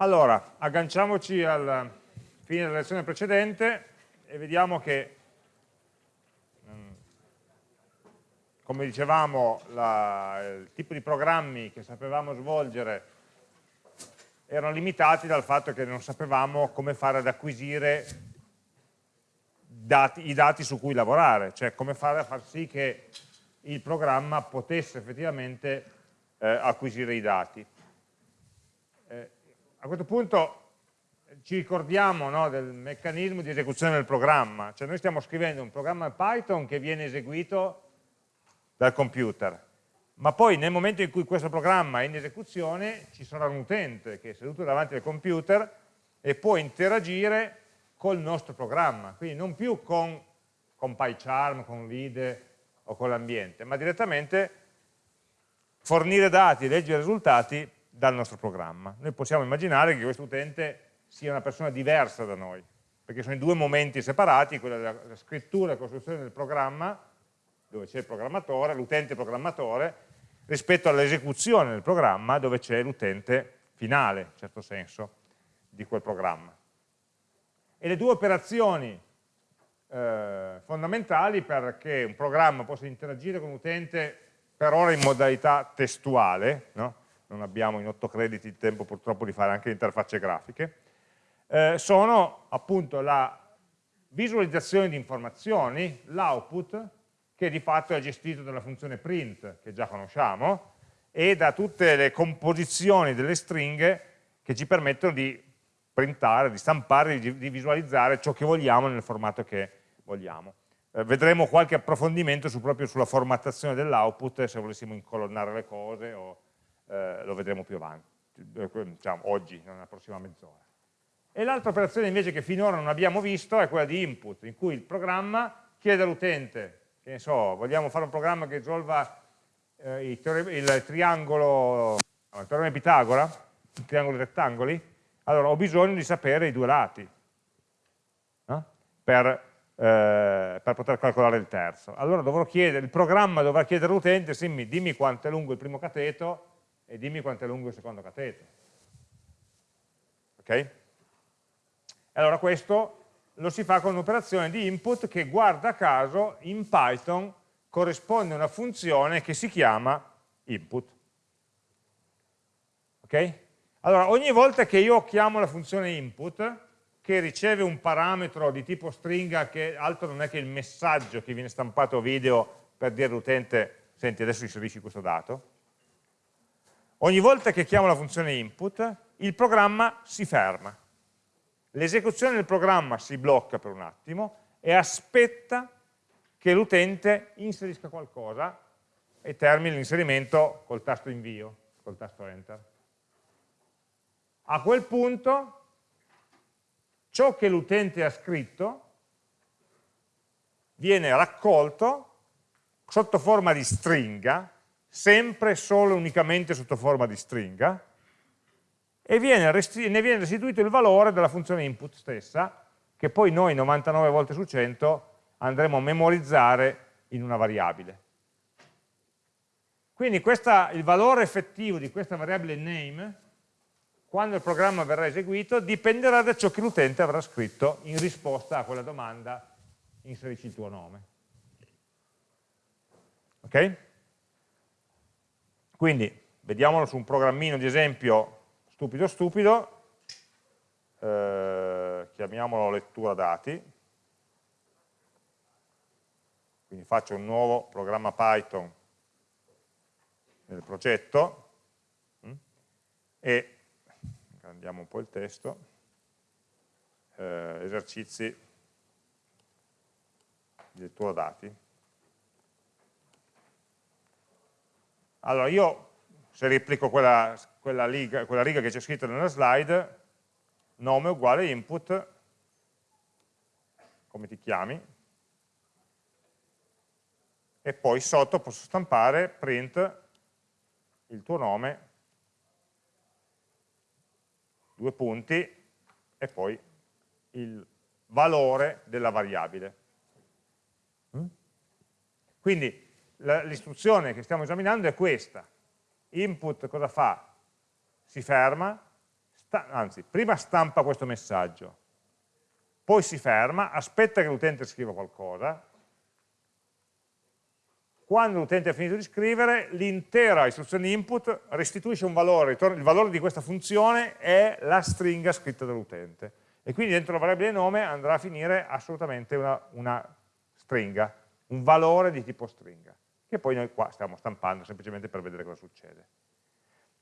Allora, agganciamoci alla fine della lezione precedente e vediamo che, mm, come dicevamo, la, il tipo di programmi che sapevamo svolgere erano limitati dal fatto che non sapevamo come fare ad acquisire dati, i dati su cui lavorare, cioè come fare a far sì che il programma potesse effettivamente eh, acquisire i dati. A questo punto ci ricordiamo no, del meccanismo di esecuzione del programma, cioè noi stiamo scrivendo un programma Python che viene eseguito dal computer, ma poi nel momento in cui questo programma è in esecuzione ci sarà un utente che è seduto davanti al computer e può interagire col nostro programma, quindi non più con, con PyCharm, con Lide o con l'ambiente, ma direttamente fornire dati leggere risultati dal nostro programma. Noi possiamo immaginare che questo utente sia una persona diversa da noi, perché sono i due momenti separati, quello della scrittura e costruzione del programma, dove c'è il programmatore, l'utente programmatore, rispetto all'esecuzione del programma, dove c'è l'utente finale, in certo senso, di quel programma. E le due operazioni eh, fondamentali perché un programma possa interagire con l'utente per ora in modalità testuale, no? Non abbiamo in otto crediti il tempo purtroppo di fare anche le interfacce grafiche, eh, sono appunto la visualizzazione di informazioni, l'output, che di fatto è gestito dalla funzione print, che già conosciamo, e da tutte le composizioni delle stringhe che ci permettono di printare, di stampare, di, di visualizzare ciò che vogliamo nel formato che vogliamo. Eh, vedremo qualche approfondimento su, proprio sulla formattazione dell'output, se volessimo incolonnare le cose, o eh, lo vedremo più avanti, diciamo, oggi, nella prossima mezz'ora. E l'altra operazione invece che finora non abbiamo visto è quella di input, in cui il programma chiede all'utente, che ne so, vogliamo fare un programma che risolva eh, il, il, triangolo, il teorema di Pitagora, il triangolo di rettangoli, allora ho bisogno di sapere i due lati no? per, eh, per, poter calcolare il terzo. Allora chiedere, il programma dovrà chiedere all'utente, dimmi quanto è lungo il primo cateto e dimmi quanto è lungo il secondo cateto. Ok? Allora questo lo si fa con un'operazione di input che guarda caso in Python corrisponde a una funzione che si chiama input. Ok? Allora, ogni volta che io chiamo la funzione input, che riceve un parametro di tipo stringa che altro non è che il messaggio che viene stampato video per dire all'utente, senti adesso inserisci questo dato, ogni volta che chiamo la funzione input, il programma si ferma l'esecuzione del programma si blocca per un attimo e aspetta che l'utente inserisca qualcosa e termini l'inserimento col tasto invio, col tasto enter. A quel punto ciò che l'utente ha scritto viene raccolto sotto forma di stringa, sempre solo e unicamente sotto forma di stringa, e viene ne viene restituito il valore della funzione input stessa, che poi noi 99 volte su 100 andremo a memorizzare in una variabile. Quindi questa, il valore effettivo di questa variabile name, quando il programma verrà eseguito, dipenderà da ciò che l'utente avrà scritto in risposta a quella domanda inserisci il tuo nome. Ok? Quindi, vediamolo su un programmino di esempio stupido stupido, eh, chiamiamolo lettura dati, quindi faccio un nuovo programma Python nel progetto. Mm, e andiamo un po' il testo, eh, esercizi di lettura dati. Allora io se replico quella, quella, riga, quella riga che c'è scritta nella slide, nome uguale input, come ti chiami, e poi sotto posso stampare print il tuo nome, due punti, e poi il valore della variabile. Mm? Quindi l'istruzione che stiamo esaminando è questa input cosa fa? Si ferma, anzi, prima stampa questo messaggio, poi si ferma, aspetta che l'utente scriva qualcosa, quando l'utente ha finito di scrivere, l'intera istruzione input restituisce un valore, il valore di questa funzione è la stringa scritta dall'utente. E quindi dentro la variabile nome andrà a finire assolutamente una, una stringa, un valore di tipo stringa, che poi noi qua stiamo stampando semplicemente per vedere cosa succede.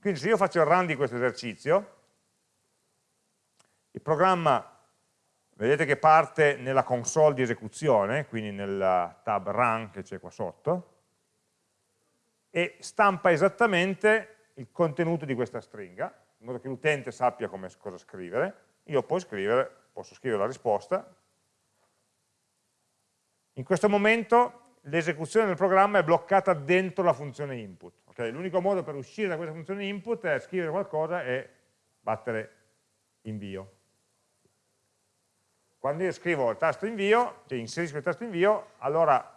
Quindi se io faccio il run di questo esercizio, il programma vedete che parte nella console di esecuzione, quindi nel tab run che c'è qua sotto, e stampa esattamente il contenuto di questa stringa, in modo che l'utente sappia come, cosa scrivere, io posso scrivere, posso scrivere la risposta, in questo momento l'esecuzione del programma è bloccata dentro la funzione input. Okay? L'unico modo per uscire da questa funzione input è scrivere qualcosa e battere invio. Quando io scrivo il tasto invio, cioè inserisco il tasto invio, allora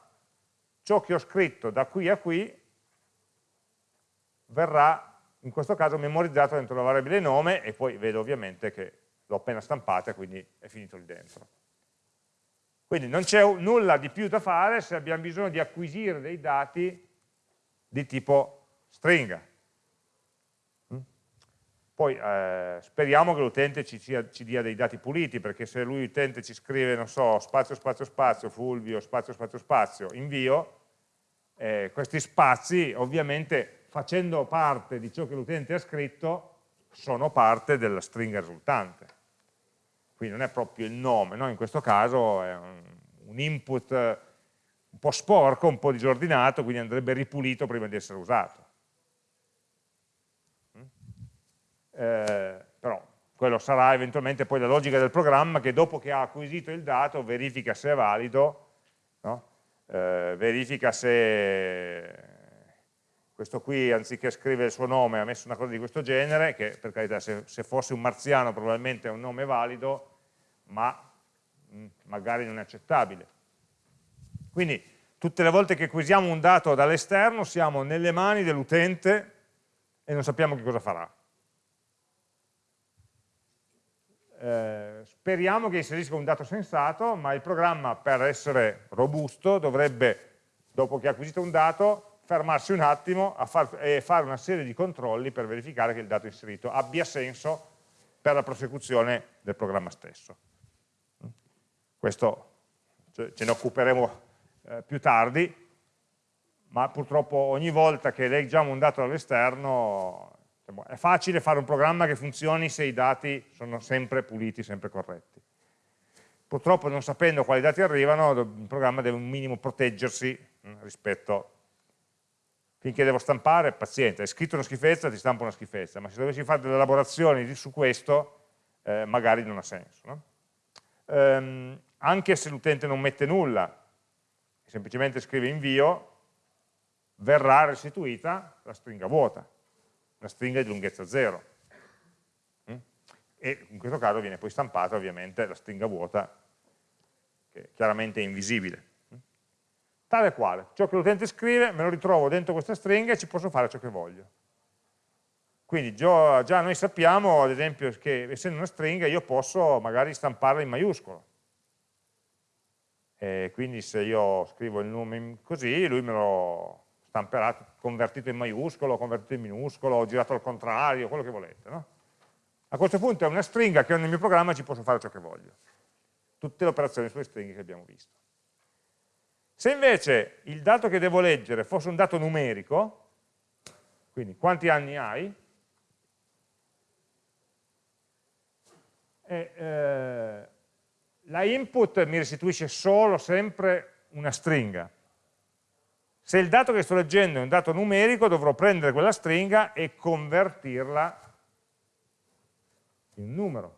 ciò che ho scritto da qui a qui verrà in questo caso memorizzato dentro la variabile nome e poi vedo ovviamente che l'ho appena stampata, quindi è finito lì dentro. Quindi non c'è nulla di più da fare se abbiamo bisogno di acquisire dei dati di tipo stringa. Mm? Poi eh, speriamo che l'utente ci, ci, dia dei dati puliti, perché se lui l'utente ci scrive, non so, spazio, spazio, spazio, fulvio, spazio, spazio, spazio, invio, eh, questi spazi ovviamente facendo parte di ciò che l'utente ha scritto, sono parte della stringa risultante. Quindi non è proprio il nome, no? in questo caso è un, input un po' sporco, un po' disordinato, quindi andrebbe ripulito prima di essere usato. Mm? Eh, però quello sarà eventualmente poi la logica del programma che dopo che ha acquisito il dato verifica se è valido, no? eh, verifica se questo qui anziché scrivere il suo nome ha messo una cosa di questo genere, che per carità se, se fosse un marziano probabilmente è un nome valido, ma mm, magari non è accettabile. Quindi tutte le volte che acquisiamo un dato dall'esterno siamo nelle mani dell'utente e non sappiamo che cosa farà. Eh, speriamo che inserisca un dato sensato, ma il programma per essere robusto dovrebbe, dopo che ha acquisito un dato, fermarsi un attimo far, e fare una serie di controlli per verificare che il dato inserito abbia senso per la prosecuzione del programma stesso. Questo ce ne occuperemo eh, più tardi, ma purtroppo ogni volta che leggiamo un dato dall'esterno diciamo, è facile fare un programma che funzioni se i dati sono sempre puliti, sempre corretti. Purtroppo non sapendo quali dati arrivano, il programma deve un minimo proteggersi rispetto a finché devo stampare, paziente, hai scritto una schifezza, ti stampo una schifezza, ma se dovessi fare delle elaborazioni su questo, eh, magari non ha senso. No? Ehm, anche se l'utente non mette nulla, semplicemente scrive invio, verrà restituita la stringa vuota, una stringa di lunghezza 0. Mm? E in questo caso viene poi stampata ovviamente la stringa vuota, che chiaramente è invisibile tale quale. Ciò che l'utente scrive me lo ritrovo dentro questa stringa e ci posso fare ciò che voglio. Quindi già noi sappiamo, ad esempio, che essendo una stringa io posso magari stamparla in maiuscolo. E quindi se io scrivo il nome così, lui me lo stamperà convertito in maiuscolo, convertito in minuscolo, girato al contrario, quello che volete. No? A questo punto è una stringa che nel mio programma ci posso fare ciò che voglio. Tutte le operazioni sulle stringhe che abbiamo visto. Se invece il dato che devo leggere fosse un dato numerico, quindi quanti anni hai, e, eh, la input mi restituisce solo sempre una stringa. Se il dato che sto leggendo è un dato numerico, dovrò prendere quella stringa e convertirla in un numero.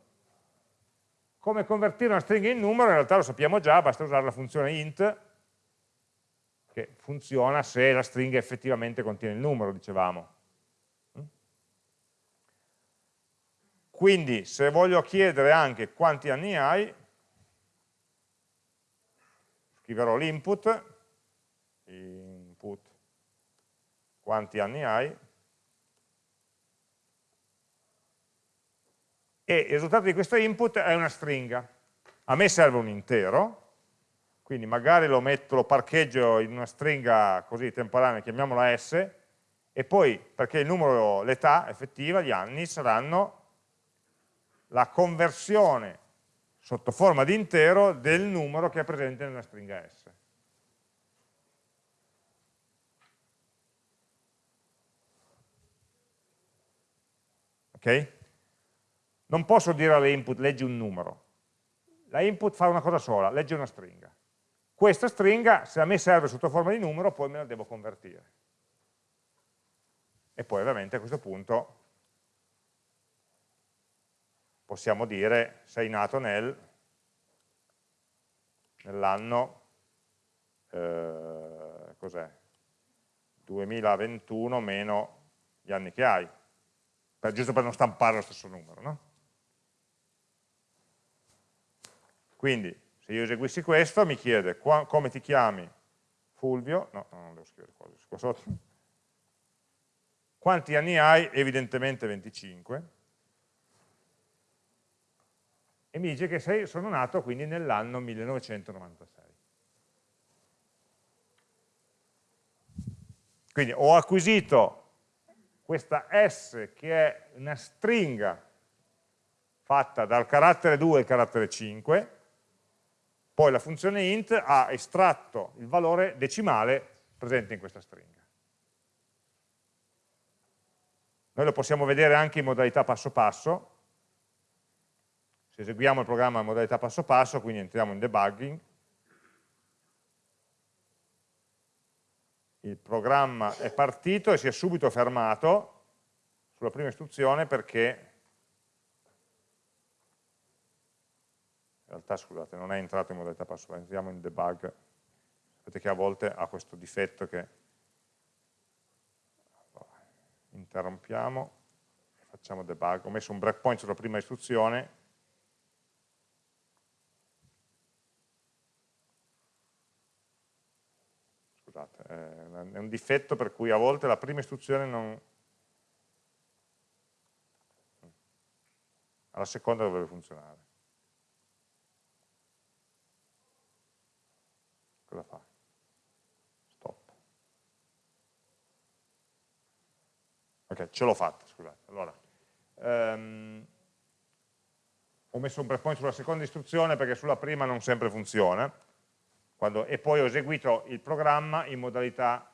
Come convertire una stringa in numero? In realtà lo sappiamo già, basta usare la funzione int, che funziona se la stringa effettivamente contiene il numero, dicevamo. Quindi se voglio chiedere anche quanti anni hai, scriverò l'input, input, quanti anni hai, e il risultato di questo input è una stringa. A me serve un intero, quindi magari lo, metto, lo parcheggio in una stringa così temporanea, chiamiamola S, e poi, perché il numero, l'età effettiva, gli anni, saranno la conversione sotto forma di intero del numero che è presente nella stringa S. Ok? Non posso dire alle input leggi un numero. La input fa una cosa sola, legge una stringa. Questa stringa, se a me serve sotto forma di numero, poi me la devo convertire. E poi ovviamente a questo punto possiamo dire sei nato nel, nell'anno eh, 2021 meno gli anni che hai, per, giusto per non stampare lo stesso numero. No? Quindi se io eseguissi questo mi chiede qua, come ti chiami Fulvio, no, non devo scrivere qua, qua sotto, quanti anni hai? Evidentemente 25, e mi dice che sono nato quindi nell'anno 1996. Quindi ho acquisito questa S che è una stringa fatta dal carattere 2 al carattere 5, poi la funzione int ha estratto il valore decimale presente in questa stringa. Noi lo possiamo vedere anche in modalità passo passo, eseguiamo il programma in modalità passo passo, quindi entriamo in debugging, il programma è partito e si è subito fermato sulla prima istruzione perché in realtà scusate, non è entrato in modalità passo, entriamo in debug, sapete che a volte ha questo difetto che interrompiamo facciamo debug, ho messo un breakpoint sulla prima istruzione scusate, è un difetto per cui a volte la prima istruzione non alla seconda dovrebbe funzionare cosa fa? Stop. Ok, ce l'ho fatta, scusate. Allora, um, ho messo un breakpoint sulla seconda istruzione perché sulla prima non sempre funziona, quando, e poi ho eseguito il programma in modalità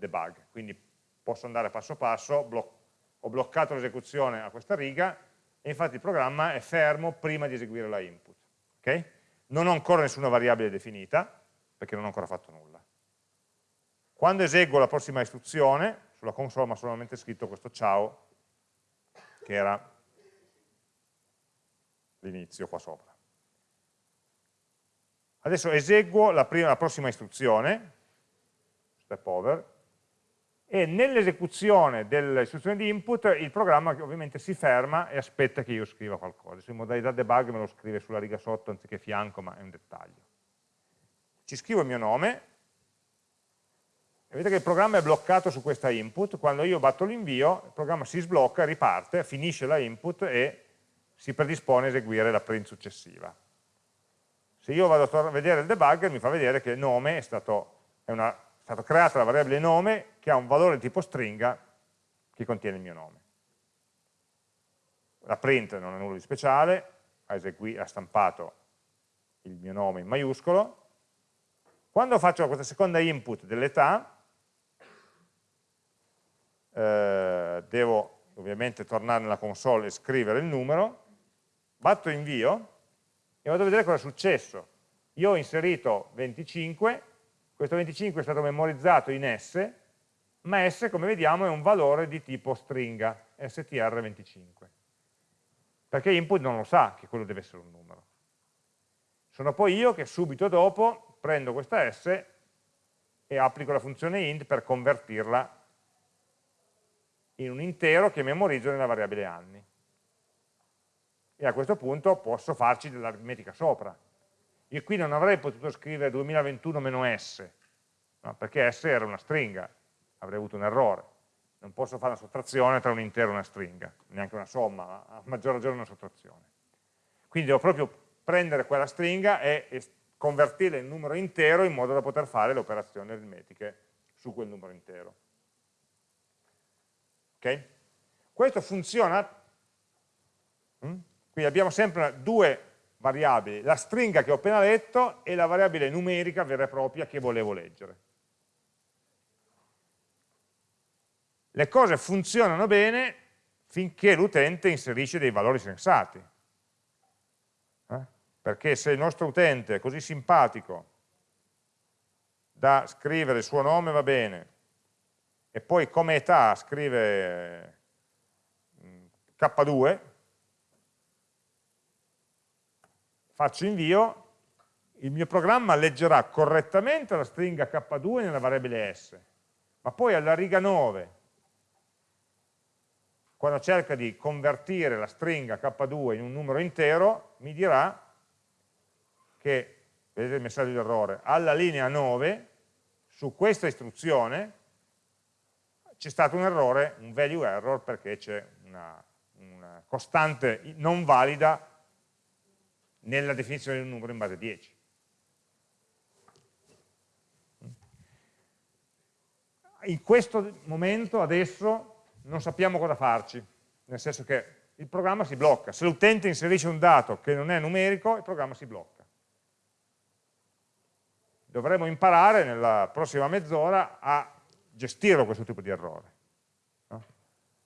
debug, quindi posso andare passo passo, bloc ho bloccato l'esecuzione a questa riga e infatti il programma è fermo prima di eseguire la input. Okay? Non ho ancora nessuna variabile definita, perché non ho ancora fatto nulla. Quando eseguo la prossima istruzione, sulla console ho solamente scritto questo ciao, che era l'inizio qua sopra. Adesso eseguo la, prima, la prossima istruzione, step over, e nell'esecuzione dell'istruzione di input il programma ovviamente si ferma e aspetta che io scriva qualcosa. in modalità debug me lo scrive sulla riga sotto anziché fianco, ma è un dettaglio ci scrivo il mio nome, e vedete che il programma è bloccato su questa input, quando io batto l'invio, il programma si sblocca, riparte, finisce la input e si predispone a eseguire la print successiva. Se io vado a vedere il debugger, mi fa vedere che il nome è stato, è una, è stato creata la variabile nome che ha un valore di tipo stringa che contiene il mio nome. La print non è nulla di speciale, ha, ha stampato il mio nome in maiuscolo, quando faccio questa seconda input dell'età, eh, devo ovviamente tornare nella console e scrivere il numero, batto invio e vado a vedere cosa è successo. Io ho inserito 25, questo 25 è stato memorizzato in S, ma S come vediamo è un valore di tipo stringa, str25. Perché input non lo sa che quello deve essere un numero. Sono poi io che subito dopo prendo questa S e applico la funzione int per convertirla in un intero che memorizzo nella variabile anni. E a questo punto posso farci dell'aritmetica sopra. Io qui non avrei potuto scrivere 2021-S, no? perché S era una stringa, avrei avuto un errore. non posso fare una sottrazione tra un intero e una stringa, neanche una somma, ma a maggior ragione una sottrazione. Quindi devo proprio prendere quella stringa e, convertirla in numero intero in modo da poter fare le operazioni aritmetiche su quel numero intero. Ok? Questo funziona, mm? quindi abbiamo sempre due variabili, la stringa che ho appena letto e la variabile numerica vera e propria che volevo leggere. Le cose funzionano bene finché l'utente inserisce dei valori sensati. Eh? Perché se il nostro utente è così simpatico da scrivere il suo nome va bene, e poi come età scrive mm, K2, faccio invio, il mio programma leggerà correttamente la stringa K2 nella variabile S, ma poi alla riga 9, quando cerca di convertire la stringa K2 in un numero intero, mi dirà che, vedete il messaggio di errore, alla linea 9, su questa istruzione, c'è stato un errore, un value error, perché c'è una, una costante non valida nella definizione di un numero in base 10. In questo momento, adesso, non sappiamo cosa farci, nel senso che il programma si blocca. Se l'utente inserisce un dato che non è numerico, il programma si blocca. Dovremo imparare nella prossima mezz'ora a gestire questo tipo di errore. No?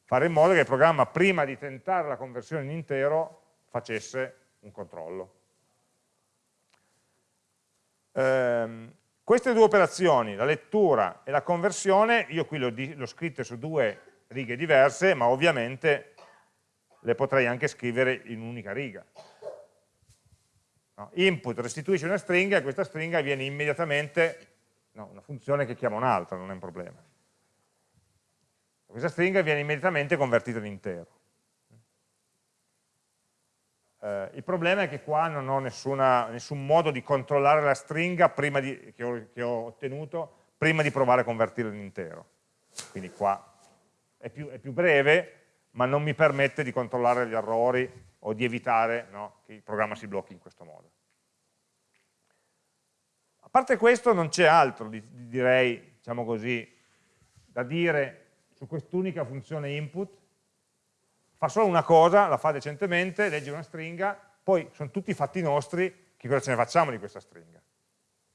Fare in modo che il programma, prima di tentare la conversione in intero, facesse un controllo. Ehm, queste due operazioni, la lettura e la conversione, io qui le ho scritte su due righe diverse, ma ovviamente le potrei anche scrivere in un'unica riga. No? Input restituisce una stringa e questa stringa viene immediatamente, no, una funzione che chiama un'altra, non è un problema. Questa stringa viene immediatamente convertita in intero. Eh, il problema è che qua non ho nessuna, nessun modo di controllare la stringa di, che, ho, che, ho, ottenuto prima di provare a convertirla in intero. Quindi qua è più, è più, breve, ma non mi permette di controllare gli errori o di evitare no, che il programma si blocchi in questo modo. A parte questo non c'è altro, direi, diciamo così, da dire su quest'unica funzione input, fa solo una cosa, la fa decentemente, legge una stringa, poi sono tutti fatti nostri, che cosa ce ne facciamo di questa stringa?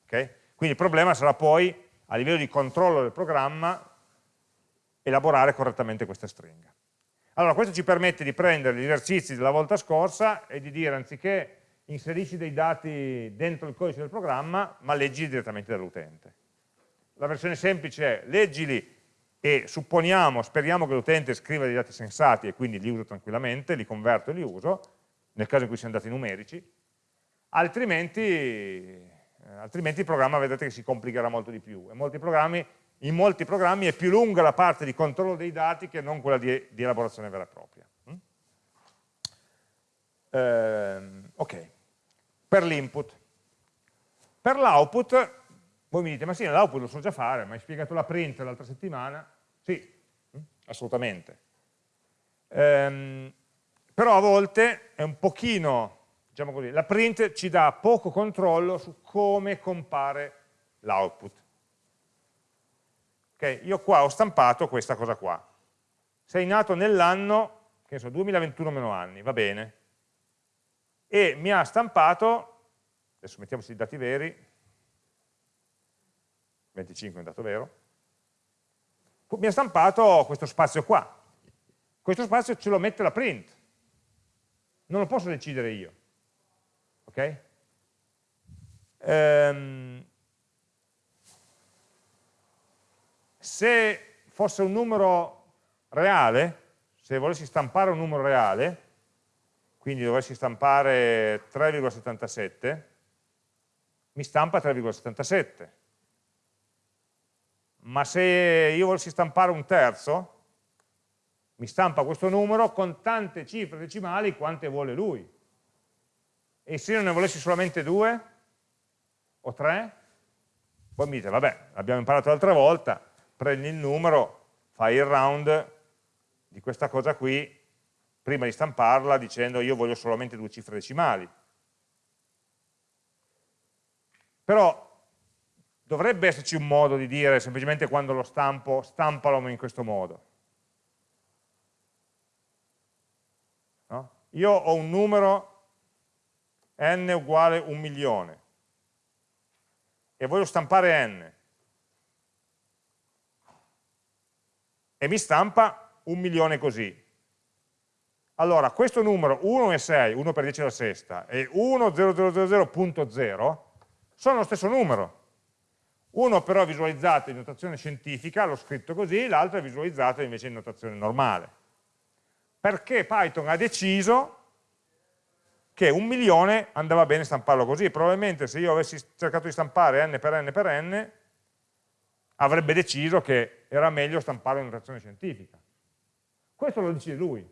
Okay? Quindi il problema sarà poi, a livello di controllo del programma, elaborare correttamente questa stringa. Allora, questo ci permette di prendere gli esercizi della volta scorsa e di dire, anziché inserisci dei dati dentro il codice del programma, ma leggi direttamente dall'utente. La versione semplice è leggili e supponiamo, speriamo che l'utente scriva dei dati sensati e quindi li uso tranquillamente, li converto e li uso, nel caso in cui siano dati numerici, altrimenti, eh, altrimenti il programma vedete che si complicherà molto di più. Molti in molti programmi è più lunga la parte di controllo dei dati che non quella di, di elaborazione vera e propria. Mm? Eh, ok, per l'input. Per l'output voi mi dite, ma sì, l'output lo so già fare, ma hai spiegato la print l'altra settimana? Sì, mm, assolutamente. Ehm, però a volte è un pochino, diciamo così, la print ci dà poco controllo su come compare l'output. Okay, io qua ho stampato questa cosa qua. Sei nato nell'anno, che ne so, 2021 meno anni, va bene. E mi ha stampato, adesso mettiamoci i dati veri, 25 è un dato vero, mi ha stampato questo spazio qua. Questo spazio ce lo mette la print. Non lo posso decidere io. Ok? Ehm, se fosse un numero reale, se volessi stampare un numero reale, quindi dovessi stampare 3,77, mi stampa 3,77 ma se io volessi stampare un terzo, mi stampa questo numero con tante cifre decimali quante vuole lui. E se io ne volessi solamente due o tre, poi mi dite, vabbè, l'abbiamo imparato l'altra volta, prendi il numero, fai il round di questa cosa qui prima di stamparla dicendo io voglio solamente due cifre decimali. Però dovrebbe esserci un modo di dire semplicemente quando lo stampo, stampalo in questo modo. No? Io ho un numero n uguale un milione e voglio stampare n e mi stampa un milione così. Allora, questo numero 1 e 6, 1 per 10 alla sesta, e 1,0000.0 sono lo stesso numero. Uno però è visualizzato in notazione scientifica, l'ho scritto così, l'altro è visualizzato invece in notazione normale. Perché Python ha deciso che un milione andava bene stamparlo così. Probabilmente se io avessi cercato di stampare n per n per n, avrebbe deciso che era meglio stamparlo in notazione scientifica. Questo lo decide lui.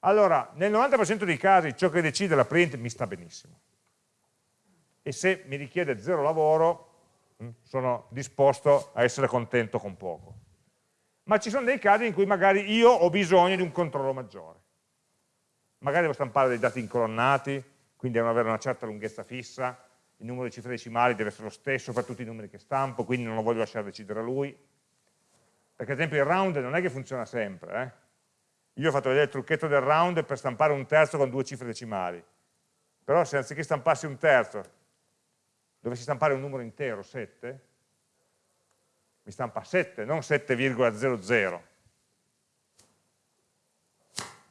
Allora, nel 90% dei casi ciò che decide la print mi sta benissimo. E se mi richiede zero lavoro, mm, sono disposto a essere contento con poco. Ma ci sono dei casi in cui magari io ho bisogno di un controllo maggiore. Magari devo stampare dei dati incolonnati, quindi devono avere una certa lunghezza fissa, il numero di cifre decimali deve essere lo stesso per tutti i numeri che stampo, quindi non lo voglio lasciare decidere a lui. Perché ad esempio il round non è che funziona sempre, eh? Io ho fatto vedere il trucchetto del round per stampare un terzo con due cifre decimali. Però se anziché stampassi un terzo, dovessi stampare un numero intero, 7, mi stampa 7, non 7,00.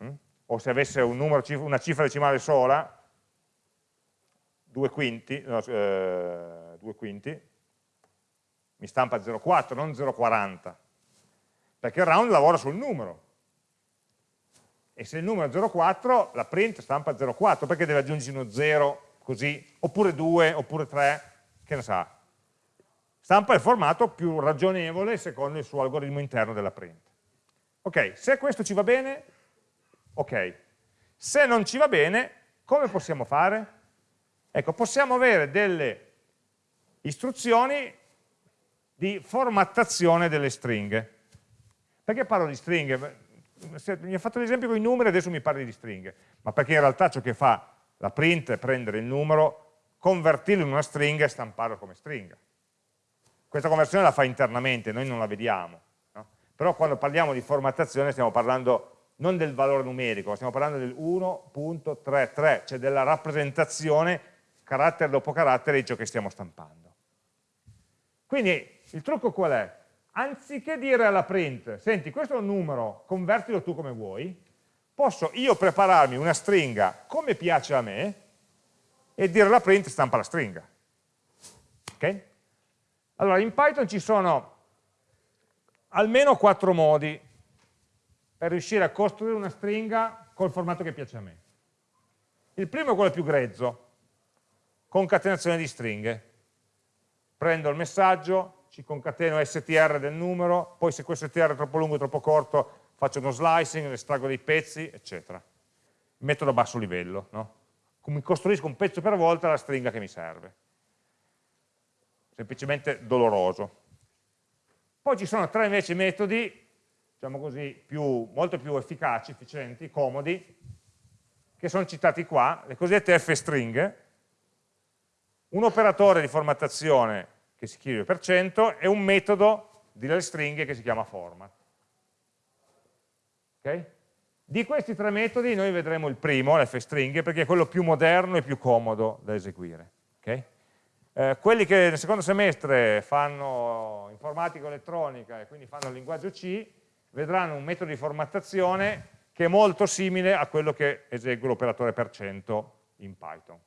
Mm? O se avesse un numero, una cifra decimale sola, 2 quinti, no, eh, 2 quinti, mi stampa 0,4, non 0,40. Perché il round lavora sul numero e se il numero è 0,4 la print stampa 0,4 perché deve aggiungerci uno 0 così, oppure 2, oppure 3, che ne sa. Stampa il formato più ragionevole secondo il suo algoritmo interno della print. Ok, se questo ci va bene, ok. Se non ci va bene, come possiamo fare? Ecco, possiamo avere delle istruzioni di formattazione delle stringhe. Perché parlo di stringhe? mi ha fatto l'esempio con i numeri, adesso mi parli di stringhe, ma perché in realtà ciò che fa la print è prendere il numero, convertirlo in una stringa e stamparlo come stringa. Questa conversione la fa internamente, noi non la vediamo, no? però quando parliamo di formattazione stiamo parlando non del valore numerico, stiamo parlando del 1.33, cioè della rappresentazione carattere dopo carattere di ciò che stiamo stampando. Quindi il trucco qual è? anziché dire alla print, senti questo è un numero, convertilo tu come vuoi, posso io prepararmi una stringa come piace a me e dire alla print stampa la stringa. Ok? Allora in Python ci sono almeno quattro modi per riuscire a costruire una stringa col formato che piace a me. Il primo è quello più grezzo, concatenazione di stringhe. Prendo il messaggio, ci concateno str del numero, poi se questo str è troppo lungo o troppo corto faccio uno slicing, estraggo dei pezzi, eccetera. Metodo a basso livello, no? Mi costruisco un pezzo per volta la stringa che mi serve. Semplicemente doloroso. Poi ci sono tre invece metodi, diciamo così, più, molto più efficaci, efficienti, comodi, che sono citati qua, le cosiddette f-stringhe, un operatore di formattazione che si scrive per cento, e un metodo delle stringhe che si chiama format. Okay? Di questi tre metodi noi vedremo il primo, l'fstringhe, perché è quello più moderno e più comodo da eseguire. Okay? Eh, quelli che nel secondo semestre fanno informatica elettronica e quindi fanno il linguaggio C, vedranno un metodo di formattazione che è molto simile a quello che esegue l'operatore per cento in Python.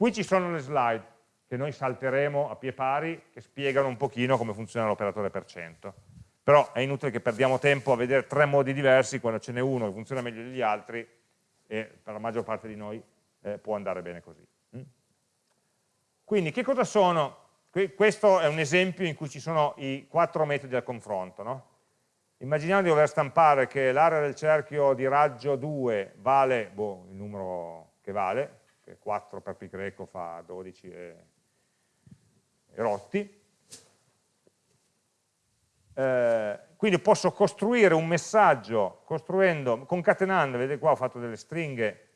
Qui ci sono le slide, che noi salteremo a pie pari, che spiegano un pochino come funziona l'operatore per cento. Però è inutile che perdiamo tempo a vedere tre modi diversi quando ce n'è uno che funziona meglio degli altri e per la maggior parte di noi eh, può andare bene così. Mm? Quindi che cosa sono? Questo è un esempio in cui ci sono i quattro metodi al confronto. No? Immaginiamo di dover stampare che l'area del cerchio di raggio 2 vale boh, il numero che vale, che 4 per pi greco fa 12 e rotti, eh, quindi posso costruire un messaggio costruendo, concatenando, vedete qua ho fatto delle stringhe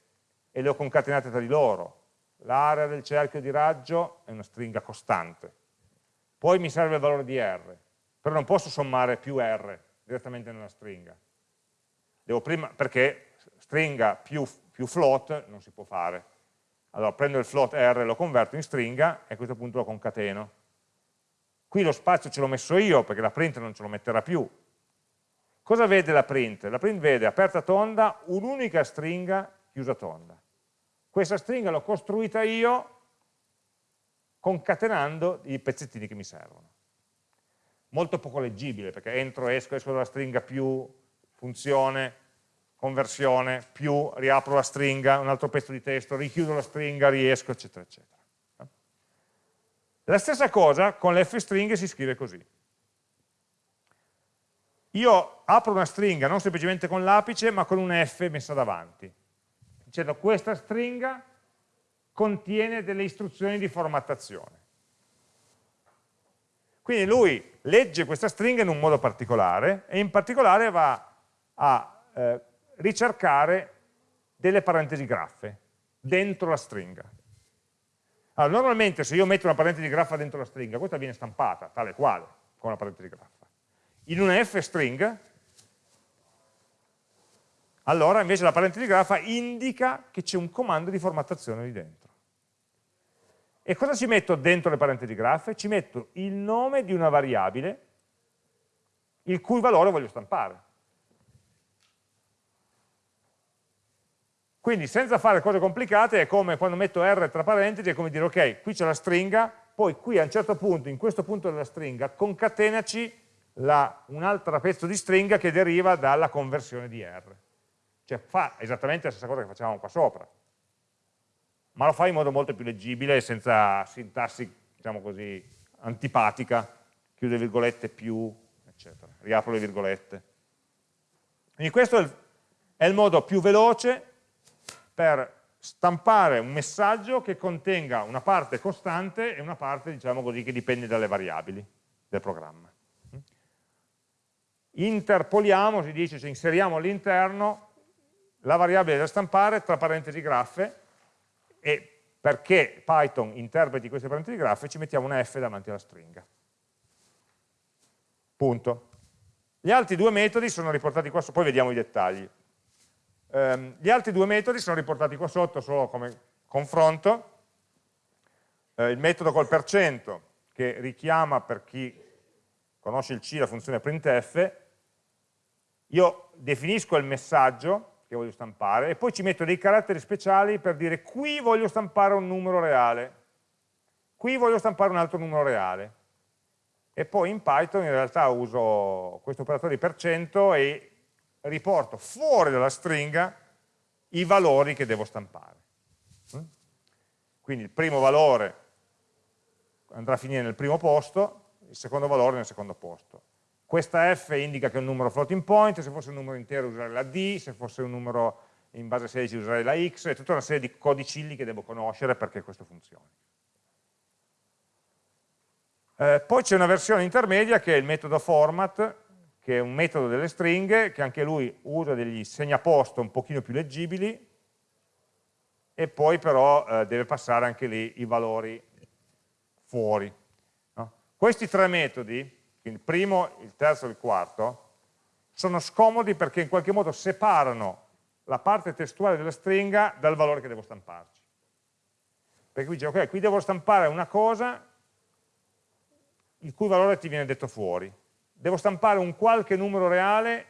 e le ho concatenate tra di loro. L'area del cerchio di raggio è una stringa costante. Poi mi serve il valore di R, però non posso sommare più R direttamente nella stringa. Prima, perché stringa più, più float non si può fare. Allora prendo il float R, lo converto in stringa e a questo punto lo concateno Qui lo spazio ce l'ho messo io perché la print non ce lo metterà più. Cosa vede la print? La print vede aperta tonda un'unica stringa chiusa tonda. Questa stringa l'ho costruita io concatenando i pezzettini che mi servono. Molto poco leggibile perché entro, esco, esco dalla stringa più funzione, conversione, più riapro la stringa, un altro pezzo di testo, richiudo la stringa, riesco, eccetera, eccetera. La stessa cosa con le f-stringhe si scrive così. Io apro una stringa non semplicemente con l'apice, ma con una f messa davanti, dicendo questa stringa contiene delle istruzioni di formattazione. Quindi lui legge questa stringa in un modo particolare e in particolare va a eh, ricercare delle parentesi graffe dentro la stringa. Allora, normalmente se io metto una parentesi graffa dentro la stringa, questa viene stampata, tale quale, con una parentesi graffa. In una f-string, allora invece la parentesi graffa indica che c'è un comando di formattazione lì dentro. E cosa ci metto dentro le parentesi graffe? Ci metto il nome di una variabile il cui valore voglio stampare. Quindi senza fare cose complicate è come quando metto R tra parentesi, è come dire ok, qui c'è la stringa, poi qui a un certo punto, in questo punto della stringa, concatenaci un altro pezzo di stringa che deriva dalla conversione di R. Cioè fa esattamente la stessa cosa che facevamo qua sopra, ma lo fa in modo molto più leggibile, senza sintassi, diciamo così, antipatica, chiude virgolette più, eccetera, riapro le virgolette. Quindi questo è il modo più veloce per stampare un messaggio che contenga una parte costante e una parte, diciamo così, che dipende dalle variabili del programma. Interpoliamo, si dice, cioè inseriamo all'interno la variabile da stampare tra parentesi graffe e perché Python interpreti queste parentesi graffe ci mettiamo una F davanti alla stringa. Punto. Gli altri due metodi sono riportati qua, poi vediamo i dettagli. Um, gli altri due metodi sono riportati qua sotto solo come confronto. Uh, il metodo col percento che richiama per chi conosce il C la funzione printf, io definisco il messaggio che voglio stampare e poi ci metto dei caratteri speciali per dire qui voglio stampare un numero reale, qui voglio stampare un altro numero reale. E poi in Python in realtà uso questo operatore di percento e riporto fuori dalla stringa i valori che devo stampare. Mm? Quindi il primo valore andrà a finire nel primo posto, il secondo valore nel secondo posto. Questa F indica che è un numero floating point, se fosse un numero intero userei la D, se fosse un numero in base 16 userei la X, è tutta una serie di codicilli che devo conoscere perché questo funzioni. Eh, poi c'è una versione intermedia che è il metodo format, che è un metodo delle stringhe, che anche lui usa degli segnaposto un pochino più leggibili, e poi però eh, deve passare anche lì i valori fuori. No? Questi tre metodi, il primo, il terzo e il quarto, sono scomodi perché in qualche modo separano la parte testuale della stringa dal valore che devo stamparci. Perché qui dice, ok, qui devo stampare una cosa il cui valore ti viene detto fuori devo stampare un qualche numero reale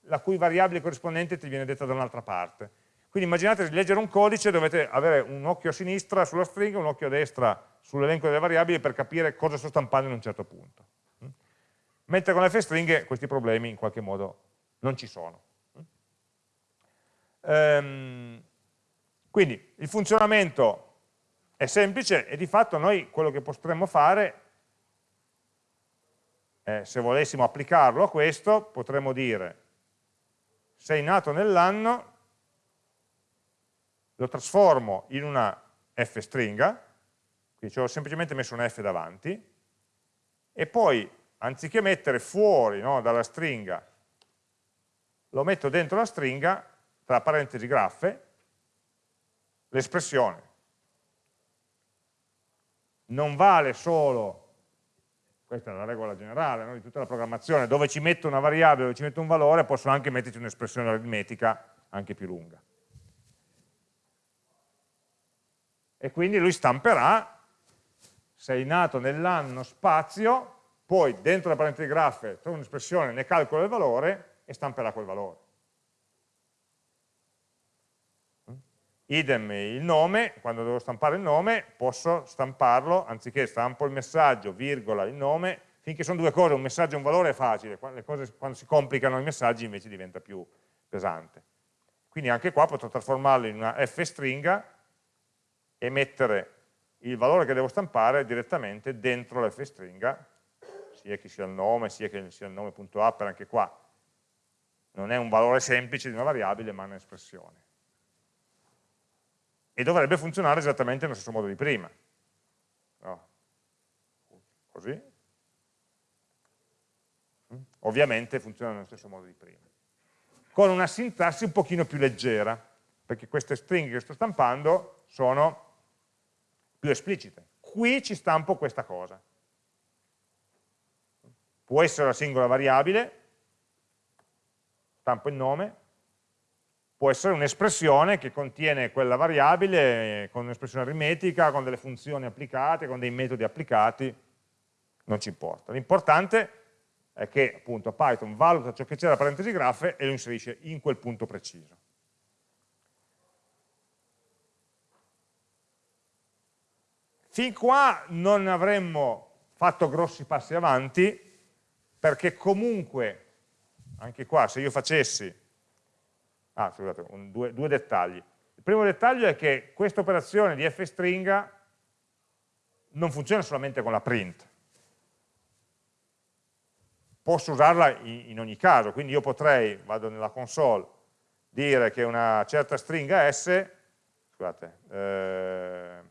la cui variabile corrispondente ti viene detta da un'altra parte. Quindi immaginate di leggere un codice, dovete avere un occhio a sinistra sulla stringa un occhio a destra sull'elenco delle variabili per capire cosa sto stampando in un certo punto. Mentre con le f-stringhe questi problemi in qualche modo non ci sono. Ehm, quindi il funzionamento è semplice e di fatto noi quello che potremmo fare eh, se volessimo applicarlo a questo, potremmo dire sei nato nell'anno, lo trasformo in una f stringa, quindi ci ho semplicemente messo una f davanti, e poi anziché mettere fuori no, dalla stringa, lo metto dentro la stringa, tra parentesi graffe, l'espressione. Non vale solo, questa è la regola generale no, di tutta la programmazione, dove ci metto una variabile, dove ci metto un valore, posso anche metterci un'espressione aritmetica anche più lunga. E quindi lui stamperà, sei nato nell'anno spazio, poi dentro la parentesi graffe trovo un'espressione, ne calcolo il valore e stamperà quel valore. Idem il nome, quando devo stampare il nome, posso stamparlo, anziché stampo il messaggio, virgola, il nome, finché sono due cose, un messaggio e un valore è facile, le cose, quando si complicano i messaggi invece diventa più pesante. Quindi anche qua potrò trasformarlo in una f stringa e mettere il valore che devo stampare direttamente dentro la f stringa sia che sia il nome, sia che sia il nome.upper, anche qua non è un valore semplice di una variabile, ma è un'espressione. E dovrebbe funzionare esattamente nello stesso modo di prima. No. Così. Mm. Ovviamente funziona nello stesso modo di prima. Con una sintassi un pochino più leggera, perché queste stringhe che sto stampando sono più esplicite. Qui ci stampo questa cosa può essere una singola variabile, stampo il nome, può essere un'espressione che contiene quella variabile con un'espressione aritmetica, con delle funzioni applicate, con dei metodi applicati, non ci importa. L'importante è che appunto Python valuta ciò che c'è da parentesi graffe e lo inserisce in quel punto preciso. Fin qua non avremmo fatto grossi passi avanti, perché comunque, anche qua, se io facessi, ah scusate, un, due, due dettagli. Il primo dettaglio è che questa operazione di fstringa non funziona solamente con la print. Posso usarla in, ogni caso, quindi io potrei, vado nella console, dire che una certa stringa S, scusate, eh,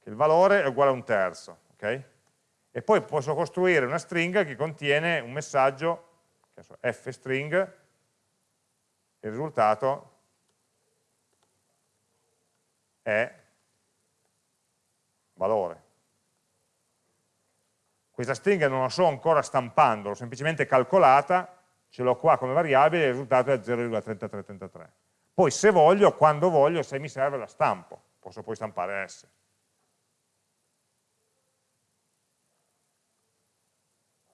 che il valore è uguale a un terzo, ok? e poi posso costruire una stringa che contiene un messaggio, f string, il risultato è valore. Questa stringa non la sto ancora stampando, l'ho semplicemente calcolata, ce l'ho qua come variabile e il risultato è 0,3333. Poi se voglio, quando voglio, se mi serve la stampo, posso poi stampare S.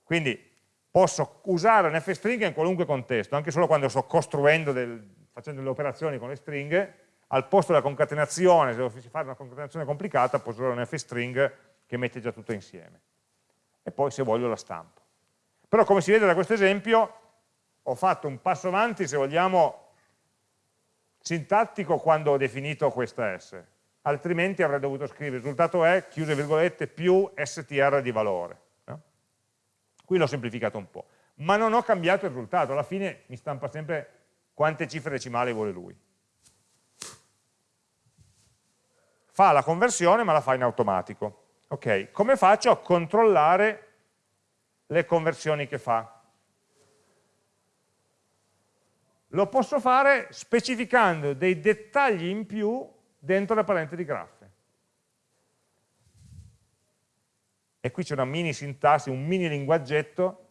Quindi posso usare un f-string in qualunque contesto, anche solo quando sto costruendo, del, facendo delle operazioni con le stringhe, al posto della concatenazione, se dovessi fare una concatenazione complicata, posso usare un f-string che mette già tutto insieme. E poi se voglio la stampo. Però come si vede da questo esempio, ho fatto un passo avanti, se vogliamo, sintattico quando ho definito questa S. Altrimenti avrei dovuto scrivere risultato è, chiuse virgolette, più str di valore. Qui l'ho semplificato un po', ma non ho cambiato il risultato, alla fine mi stampa sempre quante cifre decimali vuole lui. Fa la conversione ma la fa in automatico. Ok, come faccio a controllare le conversioni che fa? Lo posso fare specificando dei dettagli in più dentro le parentesi graffe. E qui c'è una mini sintassi, un mini linguaggetto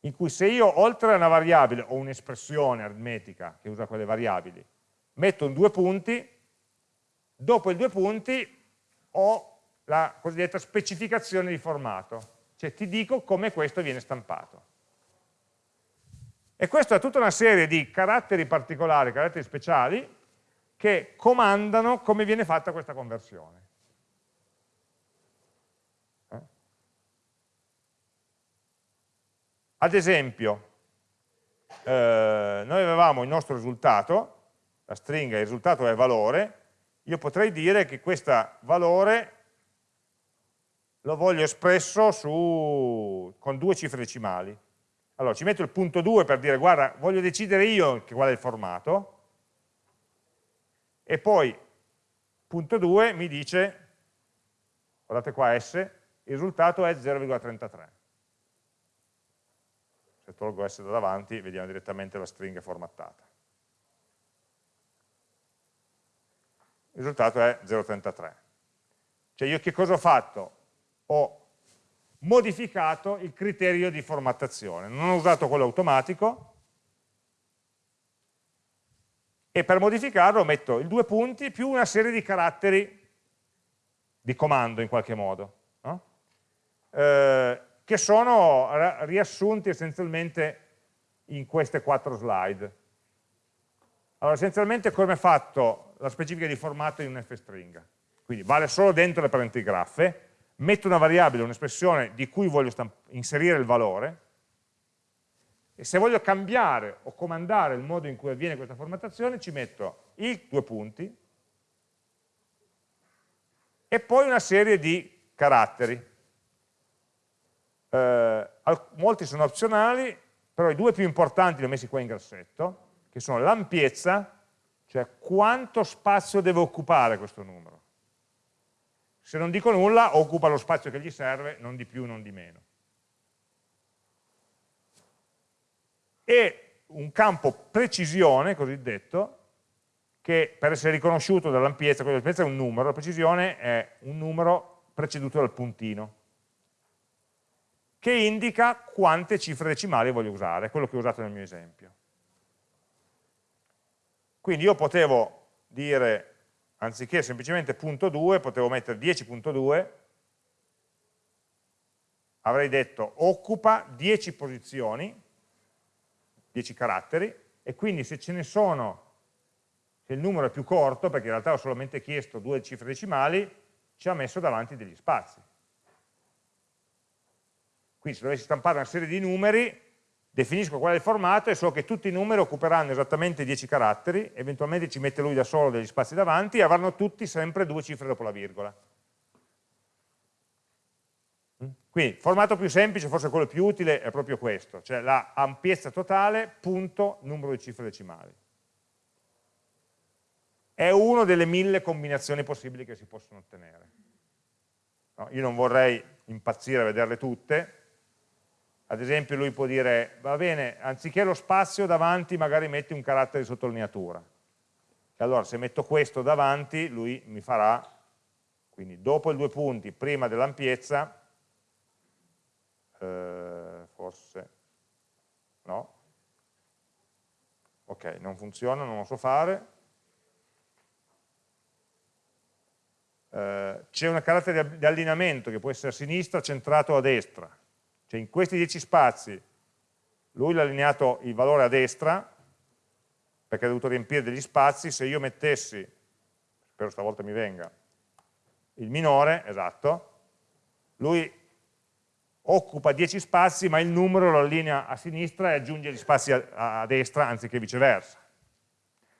in cui se io oltre a una variabile o un'espressione aritmetica che usa quelle variabili, metto un due punti, dopo i due punti ho la cosiddetta specificazione di formato, cioè ti dico come questo viene stampato. E questa è tutta una serie di caratteri particolari, caratteri speciali, che comandano come viene fatta questa conversione. Ad esempio, eh, noi avevamo il nostro risultato, la stringa, il risultato è valore, io potrei dire che questo valore lo voglio espresso su, con due cifre decimali. Allora, ci metto il punto 2 per dire, guarda, voglio decidere io qual è il formato, e poi punto 2 mi dice, guardate qua S, il risultato è 0,33. Tolgo S da davanti, vediamo direttamente la stringa formattata. Il risultato è 0,33. Cioè io che cosa ho fatto? Ho modificato il criterio di formattazione. Non ho usato quello automatico, e per modificarlo metto i due punti più una serie di caratteri di comando in qualche modo, no? eh, che sono riassunti essenzialmente in queste quattro slide. Allora, essenzialmente come è fatto la specifica di formato in un f-string? Quindi vale solo dentro le parenti graffe, metto una variabile, un'espressione di cui voglio inserire il valore, e se voglio cambiare o comandare il modo in cui avviene questa formattazione ci metto i due punti e poi una serie di caratteri. Eh, molti sono opzionali, però i due più importanti li ho messi qua in grassetto, che sono l'ampiezza, cioè quanto spazio deve occupare questo numero. Se non dico nulla, occupa lo spazio che gli serve, non di più, non di meno. e un campo precisione, cosiddetto, che per essere riconosciuto dall'ampiezza, l'ampiezza è un numero, la precisione è un numero preceduto dal puntino, che indica quante cifre decimali voglio usare, quello che ho usato nel mio esempio. Quindi io potevo dire, anziché semplicemente punto 2, potevo mettere 10.2, avrei detto occupa 10 posizioni, 10 caratteri, e quindi se ce ne sono, se il numero è più corto, perché in realtà ho solamente chiesto due cifre decimali, ci ha messo davanti degli spazi. Quindi se dovessi stampare una serie di numeri, definisco qual è il formato e so che tutti i numeri occuperanno esattamente 10 caratteri, eventualmente ci mette lui da solo degli spazi davanti e avranno tutti sempre due cifre dopo la virgola. Quindi, formato più semplice, forse quello più utile, è proprio questo, cioè la ampiezza totale, punto, numero di cifre decimali. È una delle mille combinazioni possibili che si possono ottenere. No, io non vorrei impazzire a vederle tutte, ad esempio lui può dire, va bene, anziché lo spazio davanti magari metti un carattere di sottolineatura. E allora se metto questo davanti, lui mi farà, quindi dopo i due punti, prima dell'ampiezza, eh, forse no, ok, non funziona, non lo so fare, eh, c'è un carattere di allineamento che può essere a sinistra centrato a destra, cioè in questi 10 spazi lui l'ha allineato il valore a destra perché ha dovuto riempire degli spazi, se io mettessi, spero stavolta mi venga, il minore, esatto, lui occupa 10 spazi ma il numero lo allinea a sinistra e aggiunge gli spazi a, a destra anziché viceversa.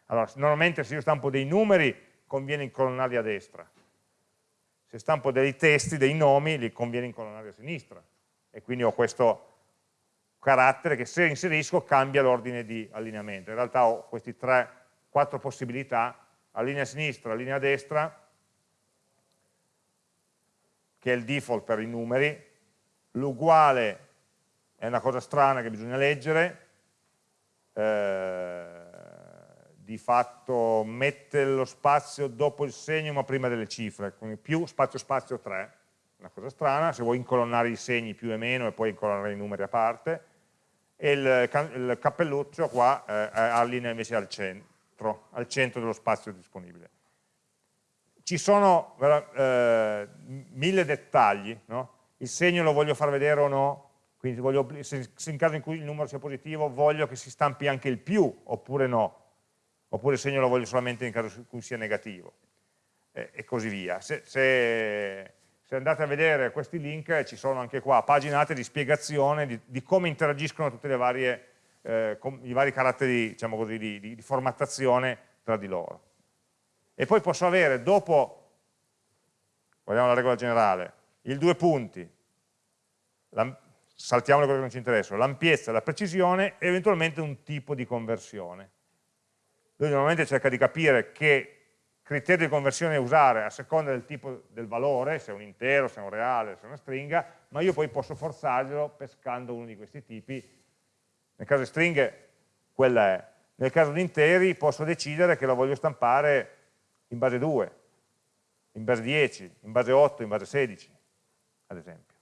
Allora, normalmente se io stampo dei numeri conviene incolonnarli a destra, se stampo dei testi, dei nomi, li conviene incolonnarli a sinistra quindi ho questo carattere che se inserisco cambia l'ordine di allineamento. In realtà ho queste tre, quattro possibilità, allinea a sinistra, allinea a destra, che è il default per i numeri, l'uguale è una cosa strana che bisogna leggere, eh, di fatto mette lo spazio dopo il segno ma prima delle cifre, quindi più spazio spazio 3, una cosa strana, se vuoi incolonnare i segni più e meno e poi incolonnare i numeri a parte, e il, il cappelluccio qua eh, allinea invece al centro, al centro dello spazio disponibile. Ci sono eh, mille dettagli, no? il segno lo voglio far vedere o no, quindi voglio, se, se, in caso in cui il numero sia positivo voglio che si stampi anche il più oppure no, oppure il segno lo voglio solamente in caso in cui sia negativo e, e così via. Se, se, se, andate a vedere questi link ci sono anche qua paginate di spiegazione di, di come interagiscono tutti eh, i vari caratteri diciamo così, di, di, di formattazione tra di loro. E poi posso avere dopo, guardiamo la regola generale, il due punti, saltiamo le cose che non ci interessano, l'ampiezza, la precisione e eventualmente un tipo di conversione. Lui normalmente cerca di capire che criterio di conversione usare a seconda del tipo del valore, se è un intero, se è un reale, se è una stringa, ma io poi posso forzarglielo pescando uno di questi tipi. Nel caso di stringhe, quella è. Nel caso di interi posso decidere che lo voglio stampare in base 2, in base 10, in base 8, in base 16, ad esempio.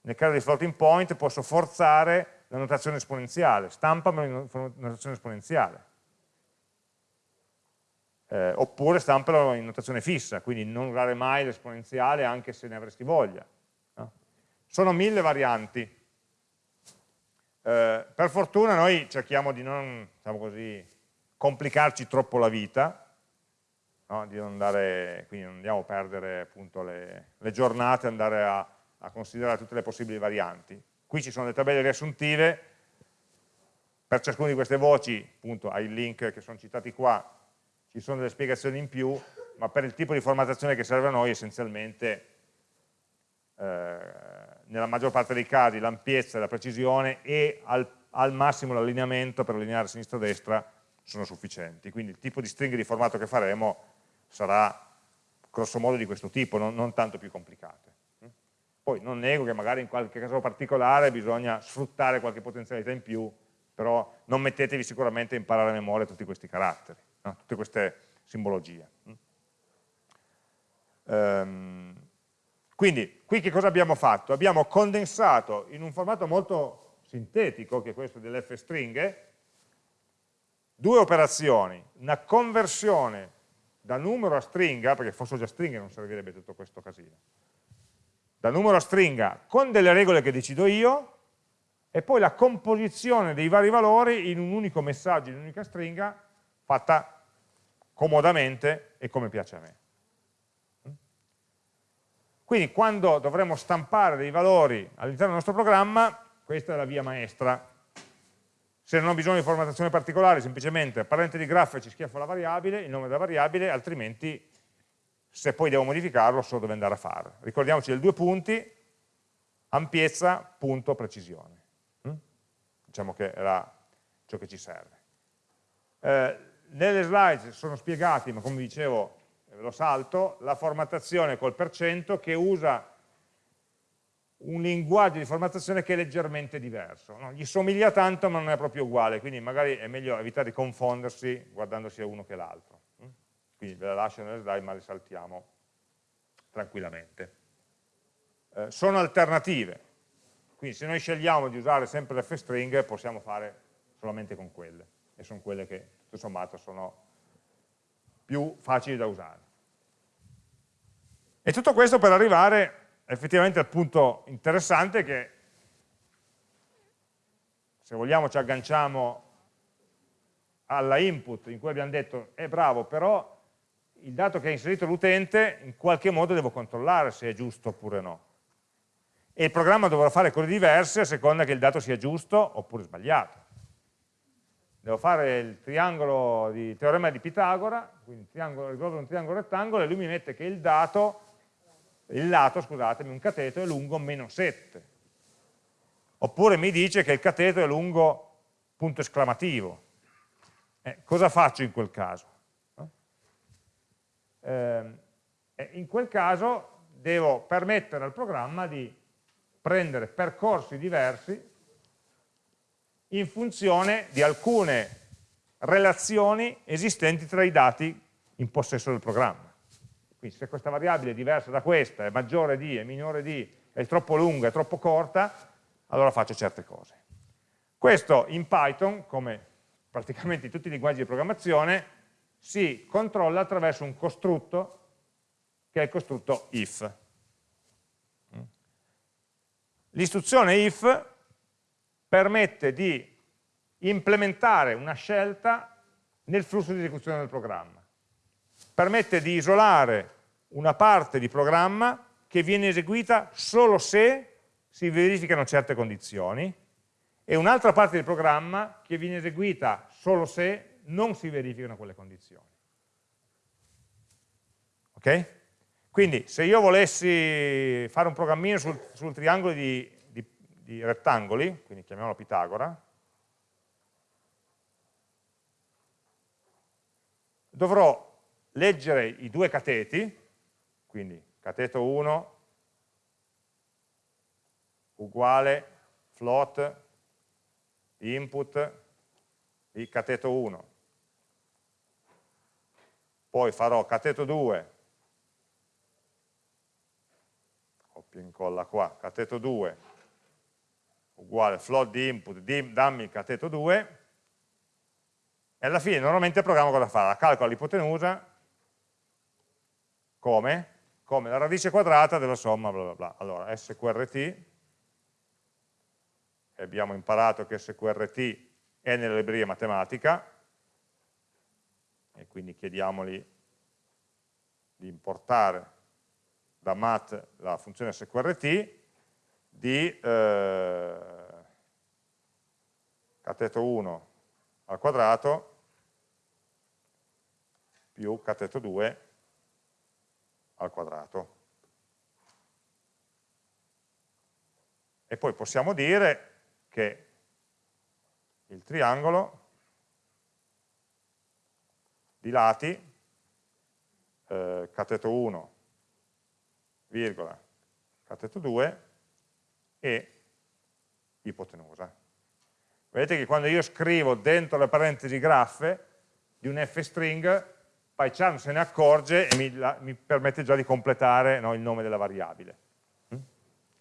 Nel caso di floating point posso forzare la notazione esponenziale, stampamelo in notazione esponenziale eh, oppure stampalo in notazione fissa, quindi non usare mai l'esponenziale anche se ne avresti voglia. No? Sono mille varianti. Eh, per fortuna noi cerchiamo di non diciamo così, complicarci troppo la vita, no? di non andare, quindi non andiamo a perdere appunto, le, le, giornate, andare a, a considerare tutte le possibili varianti. Qui ci sono le tabelle riassuntive, per ciascuna di queste voci, appunto, hai link che sono citati qua, ci sono delle spiegazioni in più, ma per il tipo di formattazione che serve a noi essenzialmente eh, nella maggior parte dei casi l'ampiezza e la precisione e al, al massimo l'allineamento per allineare sinistra-destra sono sufficienti, quindi il tipo di stringhe di formato che faremo sarà grosso modo di questo tipo, non, non tanto più complicate. Poi non nego che magari in qualche caso particolare bisogna sfruttare qualche potenzialità in più, però non mettetevi sicuramente a imparare a memoria tutti questi caratteri no? tutte queste simbologie. Um, quindi, qui che cosa abbiamo fatto? Abbiamo condensato in un formato molto sintetico, che è questo delle stringhe, due operazioni, una conversione da numero a stringa, perché fossero già stringhe non servirebbe tutto questo casino, da numero a stringa con delle regole che decido io, e poi la composizione dei vari valori in un unico messaggio, in un'unica stringa, fatta comodamente e come piace a me. Quindi quando dovremo stampare dei valori all'interno del nostro programma, questa è la via maestra. Se non ho bisogno di formattazione particolare, semplicemente parente di grafo e ci schiaffo la variabile, il nome della variabile, altrimenti se poi devo modificarlo so dove andare a fare. Ricordiamoci del due punti, ampiezza, punto, precisione. Diciamo che era ciò che ci serve. Eh, nelle slide sono spiegati, ma come dicevo ve lo salto, la formattazione col percento che usa un linguaggio di formattazione che è leggermente diverso. No? Gli somiglia tanto ma non è proprio uguale, quindi magari è meglio evitare di confondersi guardando sia uno che l'altro. Mm? Quindi ve la lascio nelle slide ma le saltiamo tranquillamente. Eh, sono alternative, quindi se noi scegliamo di usare sempre le f-string possiamo fare solamente con quelle, e sono quelle che tutto sommato sono più facili da usare. E tutto questo per arrivare effettivamente al punto interessante che se vogliamo ci agganciamo alla input in cui abbiamo detto è eh, bravo però il dato che ha inserito l'utente in qualche modo devo controllare se è giusto oppure no e il programma dovrà fare cose diverse a seconda che il dato sia giusto oppure sbagliato devo fare il triangolo di teorema di Pitagora, quindi risolvere un triangolo rettangolo, e lui mi mette che il dato, il lato, scusatemi, un cateto è lungo meno 7. Oppure mi dice che il cateto è lungo punto esclamativo. Eh, cosa faccio in quel caso? Eh, in quel caso devo permettere al programma di prendere percorsi diversi in funzione di alcune relazioni esistenti tra i dati in possesso del programma. Quindi se questa variabile è diversa da questa, è maggiore di, è minore di, è troppo lunga, è troppo corta, allora faccio certe cose. Questo in Python, come praticamente in tutti i linguaggi di programmazione, si controlla attraverso un costrutto che è il costrutto if. L'istruzione if permette di implementare una scelta nel flusso di esecuzione del programma. Permette di isolare una parte di programma che viene eseguita solo se si verificano certe condizioni e un'altra parte del programma che viene eseguita solo se non si verificano quelle condizioni. Ok? Quindi se io volessi fare un programmino sul, sul triangolo di di rettangoli, quindi chiamiamolo Pitagora, dovrò leggere i due cateti, quindi cateto 1 uguale float input di cateto 1. Poi farò cateto 2, copia e incolla qua, cateto 2 uguale float di input, di, dammi il cateto 2, e alla fine normalmente il programma cosa fa? Calcola l'ipotenusa come? Come la radice quadrata della somma bla bla bla. Allora, sqrt, abbiamo imparato che sqrt è nella libreria matematica, e quindi chiediamoli di importare da mat la funzione sqrt di eh, cateto 1 al quadrato più cateto 2 al quadrato. E poi possiamo dire che il triangolo di lati eh, cateto 1, virgola, cateto 2 e ipotenusa. Vedete che quando io scrivo dentro le parentesi graffe di un f-string, PyCharm se ne accorge e mi, la, mi permette già di completare no, il nome della variabile. Mm?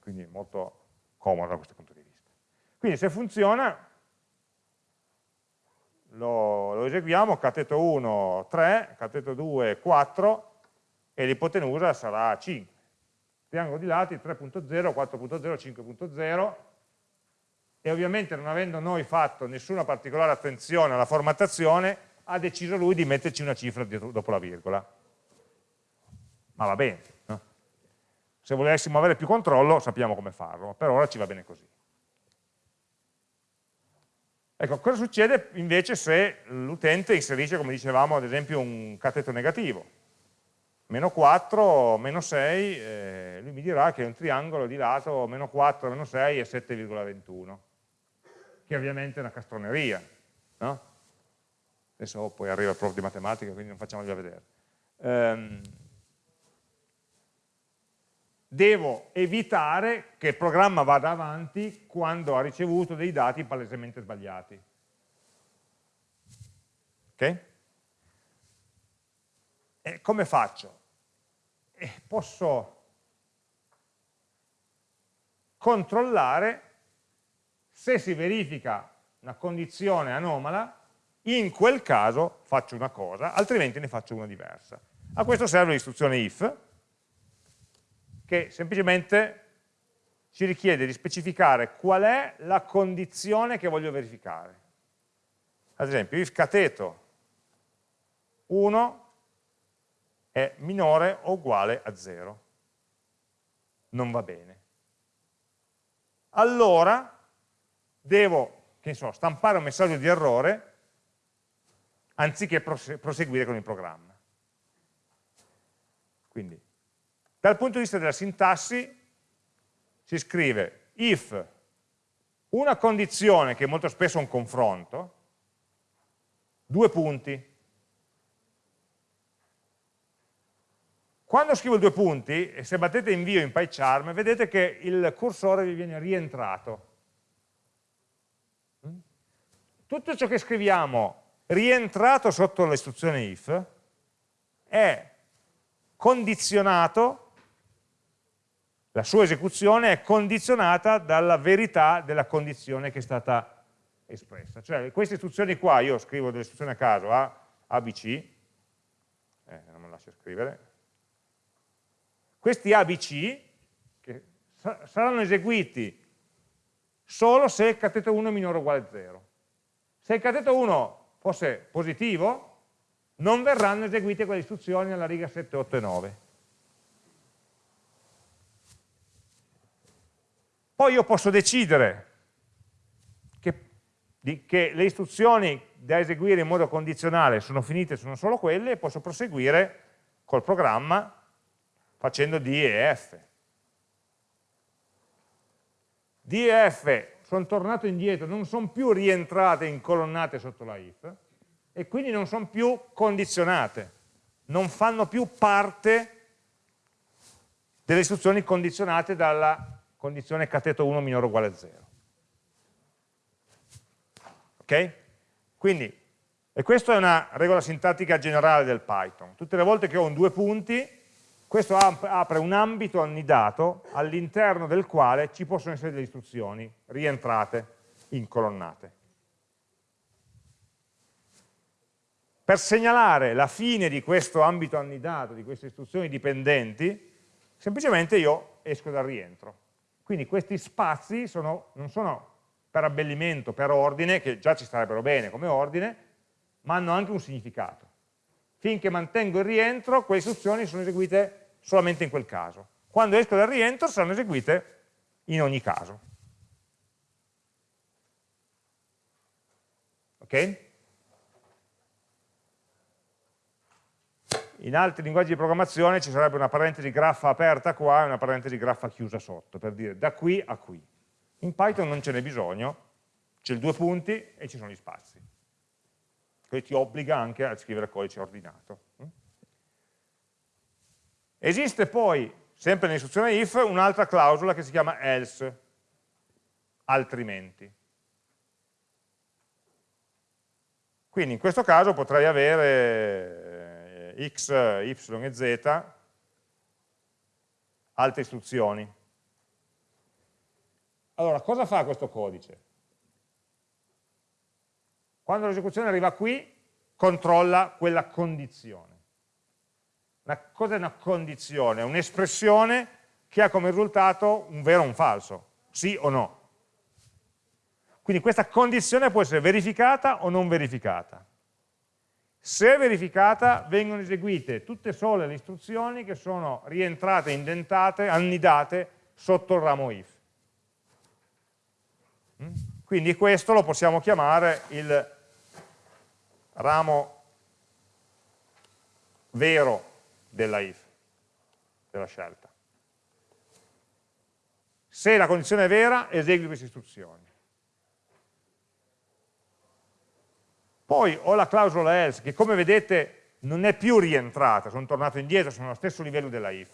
Quindi molto comodo da questo punto di vista. Quindi se funziona, lo, lo eseguiamo, cateto 1 3, cateto 2 4 e l'ipotenusa sarà 5. Triangolo di lati 3.0, 4.0, 5.0 e ovviamente non avendo noi fatto nessuna particolare attenzione alla formattazione ha deciso lui di metterci una cifra dietro, dopo la virgola. Ma va bene. No? Se volessimo avere più controllo sappiamo come farlo, per ora ci va bene così. Ecco, cosa succede invece se l'utente inserisce, come dicevamo, ad esempio un cateto negativo? Meno 4, meno 6, eh, lui mi dirà che è un triangolo di lato meno 4, meno 6 è 7,21, che ovviamente è una castroneria, no? Adesso poi arriva il prof di matematica, quindi non facciamoli vedere. Um, devo evitare che il programma vada avanti quando ha ricevuto dei dati palesemente sbagliati. Ok? E come faccio? Eh, posso controllare se si verifica una condizione anomala, in quel caso faccio una cosa, altrimenti ne faccio una diversa. A questo serve l'istruzione if, che semplicemente ci richiede di specificare qual è la condizione che voglio verificare. Ad esempio, if cateto 1 è minore o uguale a 0. Non va bene. Allora devo, so, stampare un messaggio di errore anziché proseguire con il programma. Quindi dal punto di vista della sintassi si scrive if una condizione, che molto spesso è un confronto, due punti. Quando scrivo due punti, e se battete invio in PyCharm, vedete che il cursore vi viene rientrato. Tutto ciò che scriviamo rientrato sotto l'istruzione if è condizionato la sua esecuzione è condizionata dalla verità della condizione che è stata espressa. Cioè queste istruzioni qua, io scrivo delle istruzioni a caso, A, ABC, eh, non me lascio scrivere, questi ABC saranno eseguiti solo se il cateto 1 è minore o uguale a 0. Se il cateto 1 fosse positivo, non verranno eseguite quelle istruzioni alla riga 7, 8 e 9. Poi io posso decidere che, di, che le istruzioni da eseguire in modo condizionale sono finite, sono solo quelle, e posso proseguire col programma facendo D e F. D e F sono tornato indietro, non sono più rientrate incolonnate sotto la if, e quindi non sono più condizionate. non fanno più parte delle istruzioni condizionate dalla condizione cateto 1 minore o uguale a 0. Ok? Quindi, e questa è una regola sintattica generale del Python. Tutte le volte che ho un due punti, questo apre un ambito annidato all'interno del quale ci possono essere delle istruzioni rientrate in colonnate. Per segnalare la fine di questo ambito annidato, di queste istruzioni dipendenti, semplicemente io esco dal rientro. Quindi questi spazi sono, non sono per abbellimento, per ordine, che già ci starebbero bene come ordine, ma hanno anche un significato. Finché mantengo il rientro, quelle istruzioni sono eseguite solamente in quel caso. Quando esco dal rientro saranno eseguite in ogni caso. Ok? In altri linguaggi di programmazione ci sarebbe una parentesi graffa aperta qua e una parentesi graffa chiusa sotto, per dire da qui a qui. In Python non ce n'è bisogno, c'è il due punti e ci sono gli spazi. Questo ti obbliga anche a scrivere codice ordinato. Esiste poi, sempre nell'istruzione if, un'altra clausola che si chiama else, altrimenti. Quindi in questo caso potrei avere x, y e z, altre istruzioni. Allora, cosa fa questo codice? Quando l'esecuzione arriva qui, controlla quella condizione. Cosa è una condizione? Un'espressione che ha come risultato un vero o un falso, sì o no. Quindi questa condizione può essere verificata o non verificata. Se verificata vengono eseguite tutte sole le istruzioni che sono rientrate, indentate, annidate sotto il ramo if. Mm? Quindi questo lo possiamo chiamare il ramo vero della if, della scelta. Se la condizione è vera, esegui queste istruzioni. Poi ho la clausola else che come vedete non è più rientrata, sono tornato indietro, sono allo stesso livello della if,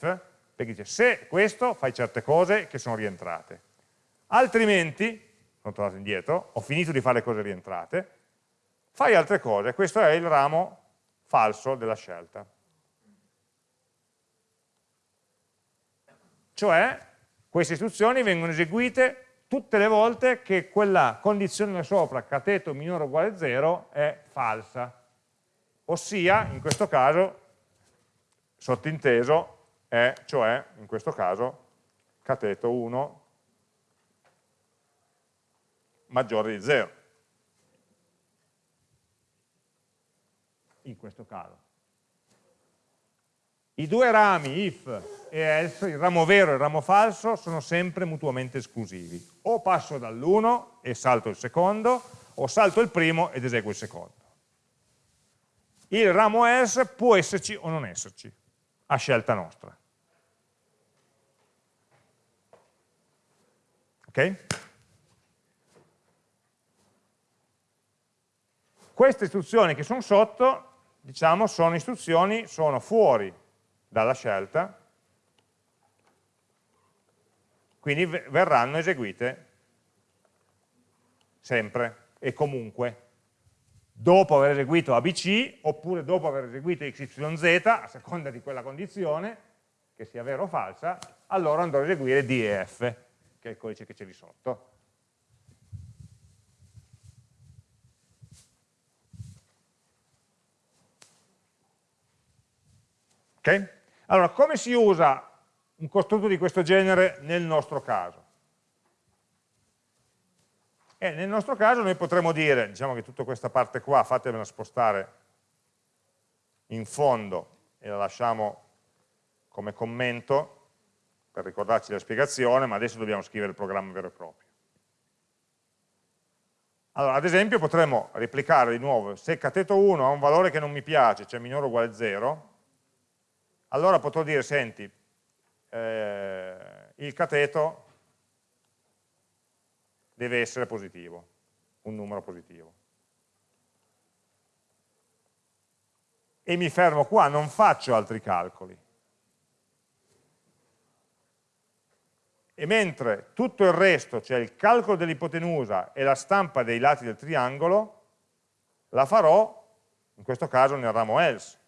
perché dice se questo fai certe cose che sono rientrate. Altrimenti, sono tornato indietro, ho finito di fare le cose rientrate, fai altre cose, questo è il ramo falso della scelta. Cioè, queste istruzioni vengono eseguite tutte le volte che quella condizione sopra, cateto minore o uguale a 0, è falsa. Ossia, in questo caso, sottinteso, è, cioè, in questo caso, cateto 1 maggiore di 0. In questo caso. I due rami, if e else, il ramo vero e il ramo falso, sono sempre mutuamente esclusivi. O passo dall'uno e salto il secondo, o salto il primo ed eseguo il secondo. Il ramo else può esserci o non esserci, a scelta nostra. Ok? Queste istruzioni che sono sotto, diciamo, sono istruzioni, sono fuori dalla scelta, quindi verranno eseguite sempre e comunque. Dopo aver eseguito ABC oppure dopo aver eseguito XYZ a seconda di quella condizione che sia vera o falsa allora andrò a eseguire D e F che è il codice che c'è lì sotto ok? allora come si usa un costrutto di questo genere nel nostro caso. E nel nostro caso noi potremmo dire, diciamo che tutta questa parte qua fatemela spostare in fondo e la lasciamo come commento per ricordarci la spiegazione, ma adesso dobbiamo scrivere il programma vero e proprio. Allora, ad esempio potremmo replicare di nuovo, se cateto 1 ha un valore che non mi piace, cioè minore o uguale a 0, allora potrò dire, senti, eh, il cateto deve essere positivo, un numero positivo. e mi fermo qua, non faccio altri calcoli. E mentre tutto il resto, cioè il calcolo dell'ipotenusa e la stampa dei lati del triangolo, la farò, in questo caso, nel ramo else.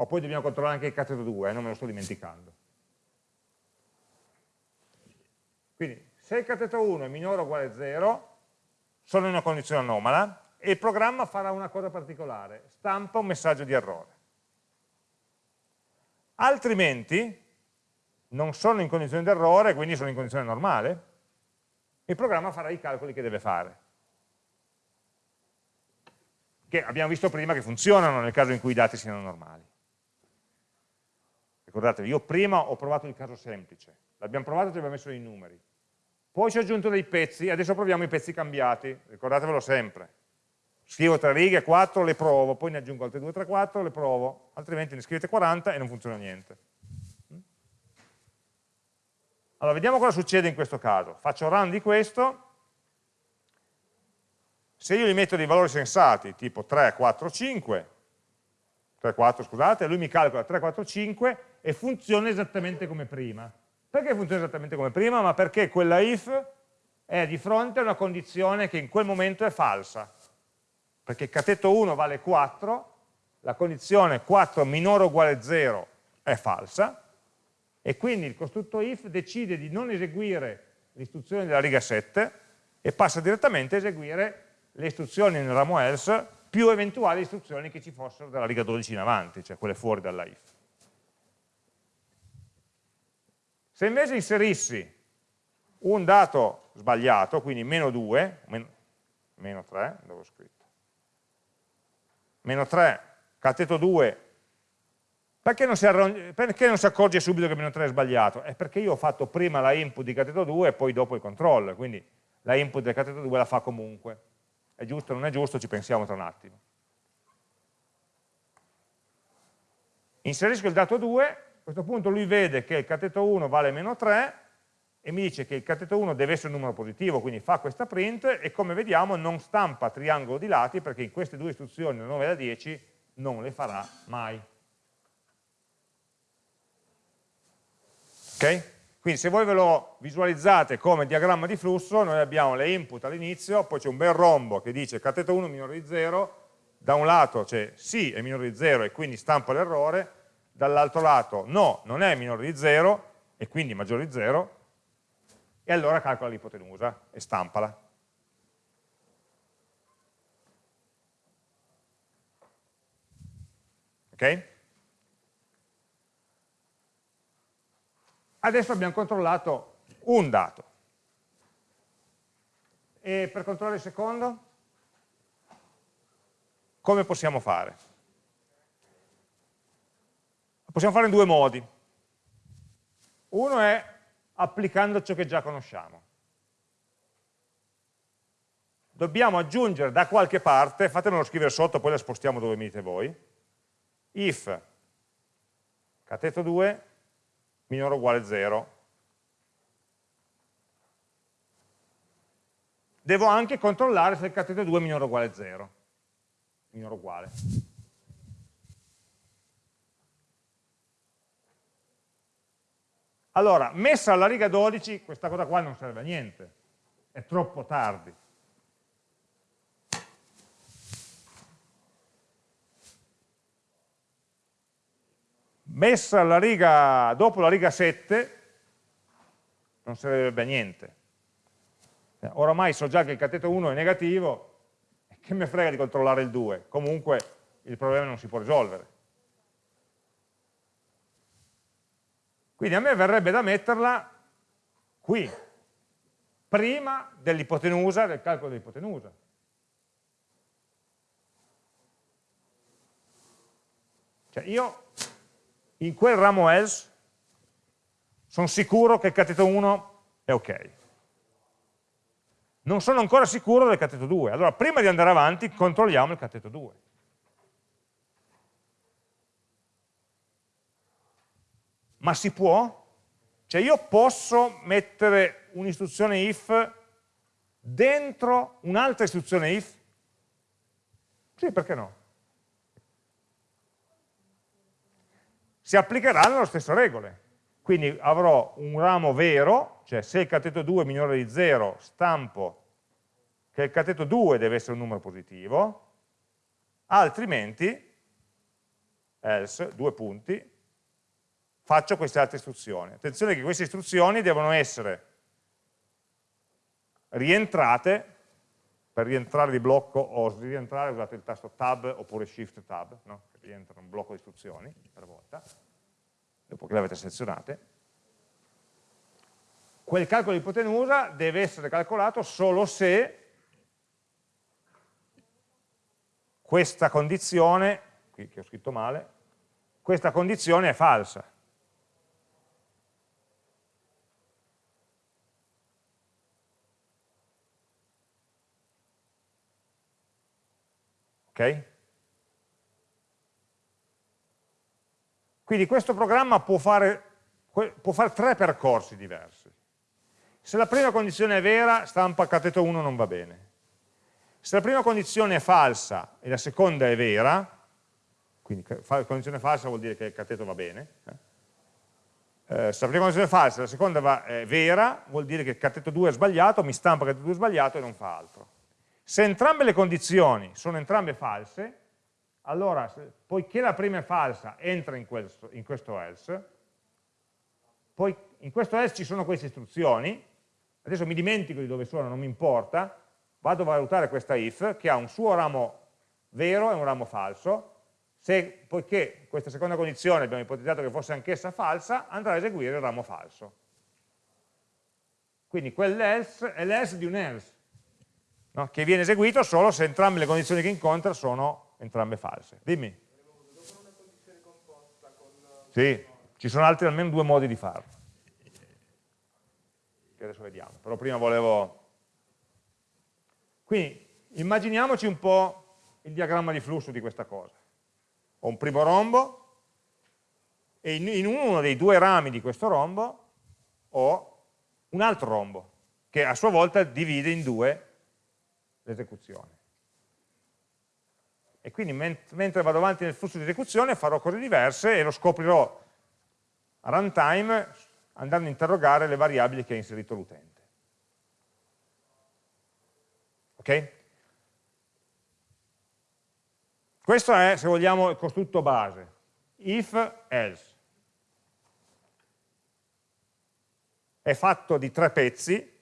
O poi dobbiamo controllare anche il cateto 2, eh, non me lo sto dimenticando. Quindi, se il cateto 1 è minore o uguale a 0, sono in una condizione anomala e il programma farà una cosa particolare, stampa un messaggio di errore. Altrimenti, non sono in condizione di errore, quindi sono in condizione normale, il programma farà i calcoli che deve fare. Che abbiamo visto prima che funzionano nel caso in cui i dati siano normali. Ricordatevi, io prima ho provato il caso semplice, l'abbiamo provato e ci abbiamo messo i numeri. Poi ci ho aggiunto dei pezzi, adesso proviamo i pezzi cambiati, ricordatevelo sempre. Scrivo tre righe, quattro, le provo, poi ne aggiungo altre due, tre, quattro, le provo, altrimenti ne scrivete 40 e non funziona niente. Allora, vediamo cosa succede in questo caso. Faccio run di questo, se io gli metto dei valori sensati, tipo 3, 4, 5, 3, 4 scusate, lui mi calcola 3, 4, 5 e funziona esattamente come prima. Perché funziona esattamente come prima? Ma perché quella if è di fronte a una condizione che in quel momento è falsa. Perché cateto 1 vale 4, la condizione 4 minore o uguale a 0 è falsa, e quindi il costrutto if decide di non eseguire l'istruzione della riga 7 e passa direttamente a eseguire le istruzioni nel ramo else più eventuali istruzioni che ci fossero dalla riga 12 in avanti, cioè quelle fuori dalla if. Se invece inserissi un dato sbagliato, quindi meno 2, meno 3, dove ho scritto, meno 3, cateto 2, perché non, perché non, si accorge subito che meno 3 è sbagliato? È perché io ho fatto prima la input di cateto 2 e poi dopo il controllo, quindi la input del cateto 2 la fa comunque. È giusto o non è giusto? Ci pensiamo tra un attimo. Inserisco il dato 2, a questo punto lui vede che il cateto 1 vale meno 3 e mi dice che il cateto 1 deve essere un numero positivo, quindi fa questa print e come vediamo non stampa triangolo di lati perché in queste due istruzioni, da 9 e da 10, non le farà mai. Ok? Quindi se voi ve lo visualizzate come diagramma di flusso, noi abbiamo le input all'inizio, poi c'è un bel rombo che dice cateto 1 minore di 0, da un lato c'è sì è minore di 0 e quindi stampa l'errore, dall'altro lato no, non è minore di 0 e quindi maggiore di 0, e allora calcola l'ipotenusa e stampala. Ok? Adesso abbiamo controllato un dato. E per controllare il secondo? Come possiamo fare? Possiamo fare in due modi. Uno è applicando ciò che già conosciamo. Dobbiamo aggiungere da qualche parte, fatemelo scrivere sotto, poi la spostiamo dove mi dite voi, if cateto 2 minore o uguale a 0. Devo anche controllare se il cateto 2 è minore o uguale a 0. Minore o uguale. Allora, messa alla riga 12, questa cosa qua non serve a niente, è troppo tardi. messa la riga, dopo la riga 7 non servirebbe a niente. Oramai so già che il cateto 1 è negativo, che mi frega di controllare il 2? Comunque il problema non si può risolvere. Quindi a me verrebbe da metterla qui, prima dell'ipotenusa, del calcolo dell'ipotenusa. Cioè io in quel ramo else sono sicuro che il cateto 1 è ok. Non sono ancora sicuro del cateto 2. Allora, prima di andare avanti, controlliamo il cateto 2. Ma si può? Cioè io posso mettere un'istruzione if dentro un'altra istruzione if? Sì, perché no? Si applicheranno le stesse regole. Quindi avrò un ramo vero, cioè se il cateto 2 è minore di 0, stampo che il cateto 2 deve essere un numero positivo, altrimenti, else, due punti, faccio queste altre istruzioni. Attenzione che queste istruzioni devono essere rientrate, per rientrare di blocco o rientrare usate il tasto tab oppure shift tab, no? rientra un blocco di istruzioni per volta, dopo che le avete selezionate. Quel calcolo di ipotenusa deve essere calcolato solo se questa condizione, qui che ho scritto male, questa condizione è falsa. Ok? Quindi questo programma può fare, può fare tre percorsi diversi. Se la prima condizione è vera, stampa cateto 1 non va bene. Se la prima condizione è falsa e la seconda è vera, quindi condizione falsa vuol dire che il cateto va bene, eh? Eh, se la prima condizione è falsa e la seconda va, è vera, vuol dire che il cateto 2 è sbagliato, mi stampa cateto 2 sbagliato e non fa altro. Se entrambe le condizioni sono entrambe false, allora, poiché la prima è falsa, entra in questo, in questo else, poi in questo else ci sono queste istruzioni, adesso mi dimentico di dove sono, non mi importa, vado a valutare questa if che ha un suo ramo vero e un ramo falso, se, poiché questa seconda condizione abbiamo ipotizzato che fosse anch'essa falsa, andrà a eseguire il ramo falso. Quindi quell'else è l'else di un else, no? che viene eseguito solo se entrambe le condizioni che incontra sono entrambe false. Dimmi. Sì, ci sono altri almeno due modi di farlo. Che adesso vediamo, però prima volevo quindi immaginiamoci un po' il diagramma di flusso di questa cosa. Ho un primo rombo e in, uno dei due rami di questo rombo ho un altro rombo che a sua volta divide in due l'esecuzione. E quindi ment mentre vado avanti nel flusso di esecuzione farò cose diverse e lo scoprirò a runtime andando a interrogare le variabili che ha inserito l'utente. Ok? Questo è, se vogliamo, il costrutto base. If, else. È fatto di tre pezzi,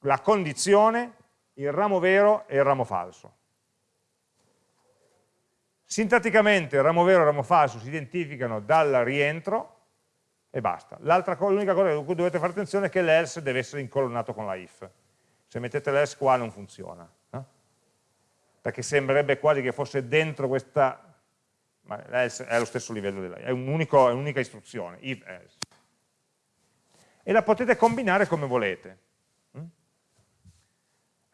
la condizione, il ramo vero e il ramo falso. Sintatticamente il ramo vero e il ramo falso si identificano dal rientro e basta. L'unica cosa a cui dovete fare attenzione è che l'else deve essere incolonnato con la if se mettete l'else qua non funziona, no? perché sembrerebbe quasi che fosse dentro questa, ma l'else è allo stesso livello della, è un'unica un istruzione, if else. E la potete combinare come volete.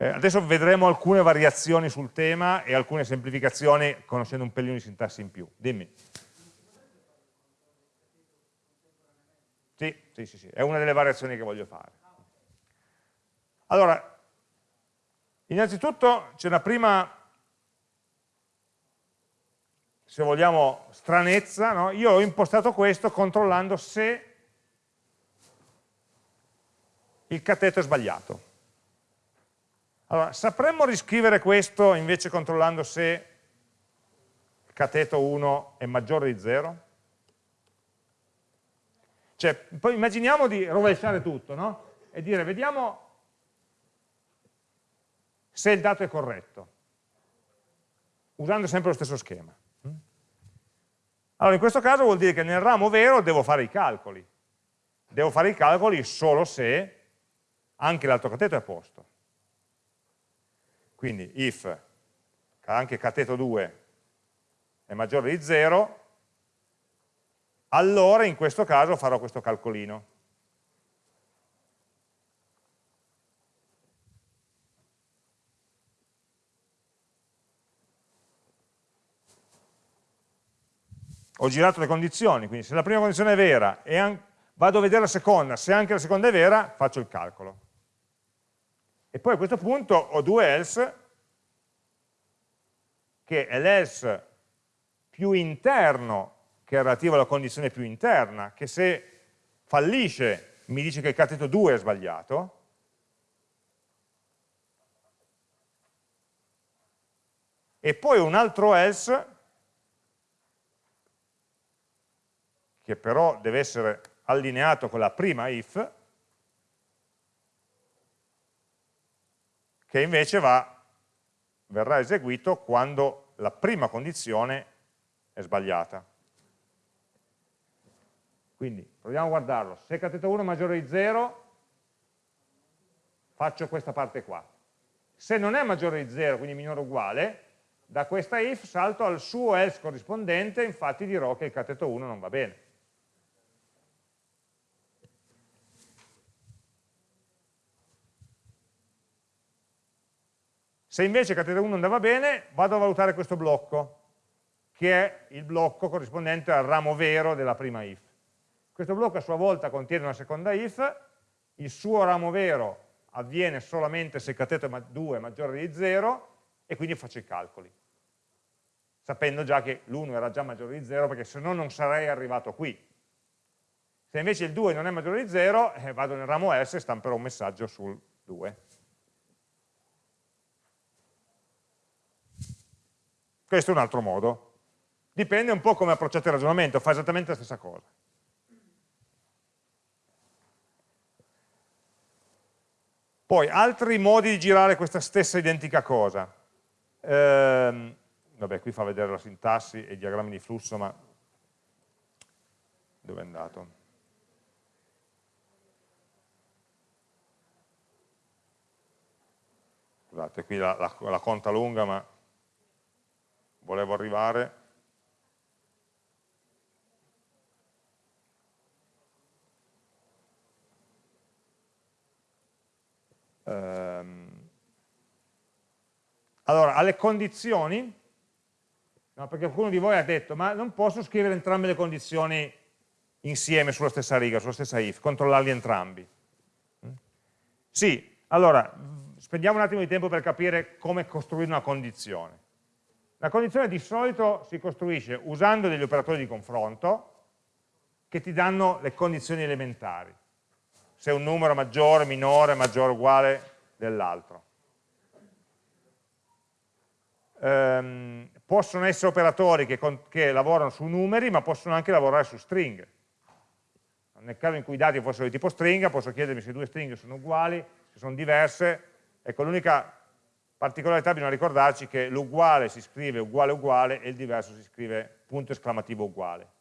Eh, adesso vedremo alcune variazioni sul tema e alcune semplificazioni conoscendo un pelino di sintassi in più. Dimmi. Sì, sì, sì, sì, è una delle variazioni che voglio fare. Allora, innanzitutto c'è una prima, se vogliamo, stranezza. No? Io ho impostato questo controllando se il cateto è sbagliato. Allora, sapremmo riscrivere questo invece controllando se cateto 1 è maggiore di 0? Cioè, poi immaginiamo di rovesciare tutto, no? E dire, vediamo se il dato è corretto, usando sempre lo stesso schema. Allora in questo caso vuol dire che nel ramo vero devo fare i calcoli. Devo fare i calcoli solo se anche l'altro cateto è a posto. Quindi if anche cateto 2 è maggiore di 0, allora in questo caso farò questo calcolino. ho girato le condizioni, quindi se la prima condizione è vera e vado a vedere la seconda, se anche la seconda è vera, faccio il calcolo. E poi a questo punto ho due else, che è l'else più interno, che è relativo alla condizione più interna, che se fallisce mi dice che il cateto 2 è sbagliato, e poi un altro else, che però deve essere allineato con la prima if, che invece va, verrà eseguito quando la prima condizione è sbagliata. Quindi proviamo a guardarlo. Se cateto 1 è maggiore di 0, faccio questa parte qua. Se non è maggiore di 0, quindi minore o uguale, da questa if salto al suo else corrispondente, infatti dirò che il cateto 1 non va bene. Se invece cateto 1 andava bene, vado a valutare questo blocco, che è il blocco corrispondente al ramo vero della prima if. Questo blocco a sua volta contiene una seconda if, il suo ramo vero avviene solamente se cateto 2 è maggiore di 0 e quindi faccio i calcoli, sapendo già che l'1 era già maggiore di 0 perché se no non sarei arrivato qui. Se invece il 2 non è maggiore di 0, eh, vado nel ramo S e stamperò un messaggio sul 2. Questo è un altro modo. Dipende un po' come approcciate il ragionamento, fa esattamente la stessa cosa. Poi, altri modi di girare questa stessa identica cosa. Ehm, vabbè, qui fa vedere la sintassi e i diagrammi di flusso, ma dove è andato? Scusate, qui la, la, la conta lunga, ma volevo arrivare Ehm, allora, alle condizioni, no, perché qualcuno di voi ha detto, ma non posso scrivere entrambe le condizioni insieme sulla stessa riga, sulla stessa if, controllarli entrambi. Mm? Sì, allora, spendiamo un attimo di tempo per capire come costruire una condizione. La condizione di solito si costruisce usando degli operatori di confronto che ti danno le condizioni elementari se un numero maggiore, minore, maggiore o uguale dell'altro. Um, possono essere operatori che, che, lavorano su numeri, ma possono anche lavorare su stringhe. Nel caso in cui i dati fossero di tipo stringa, posso chiedermi se due stringhe sono uguali, se sono diverse. Ecco, l'unica particolarità bisogna ricordarci che l'uguale si scrive uguale uguale e il diverso si scrive punto esclamativo uguale.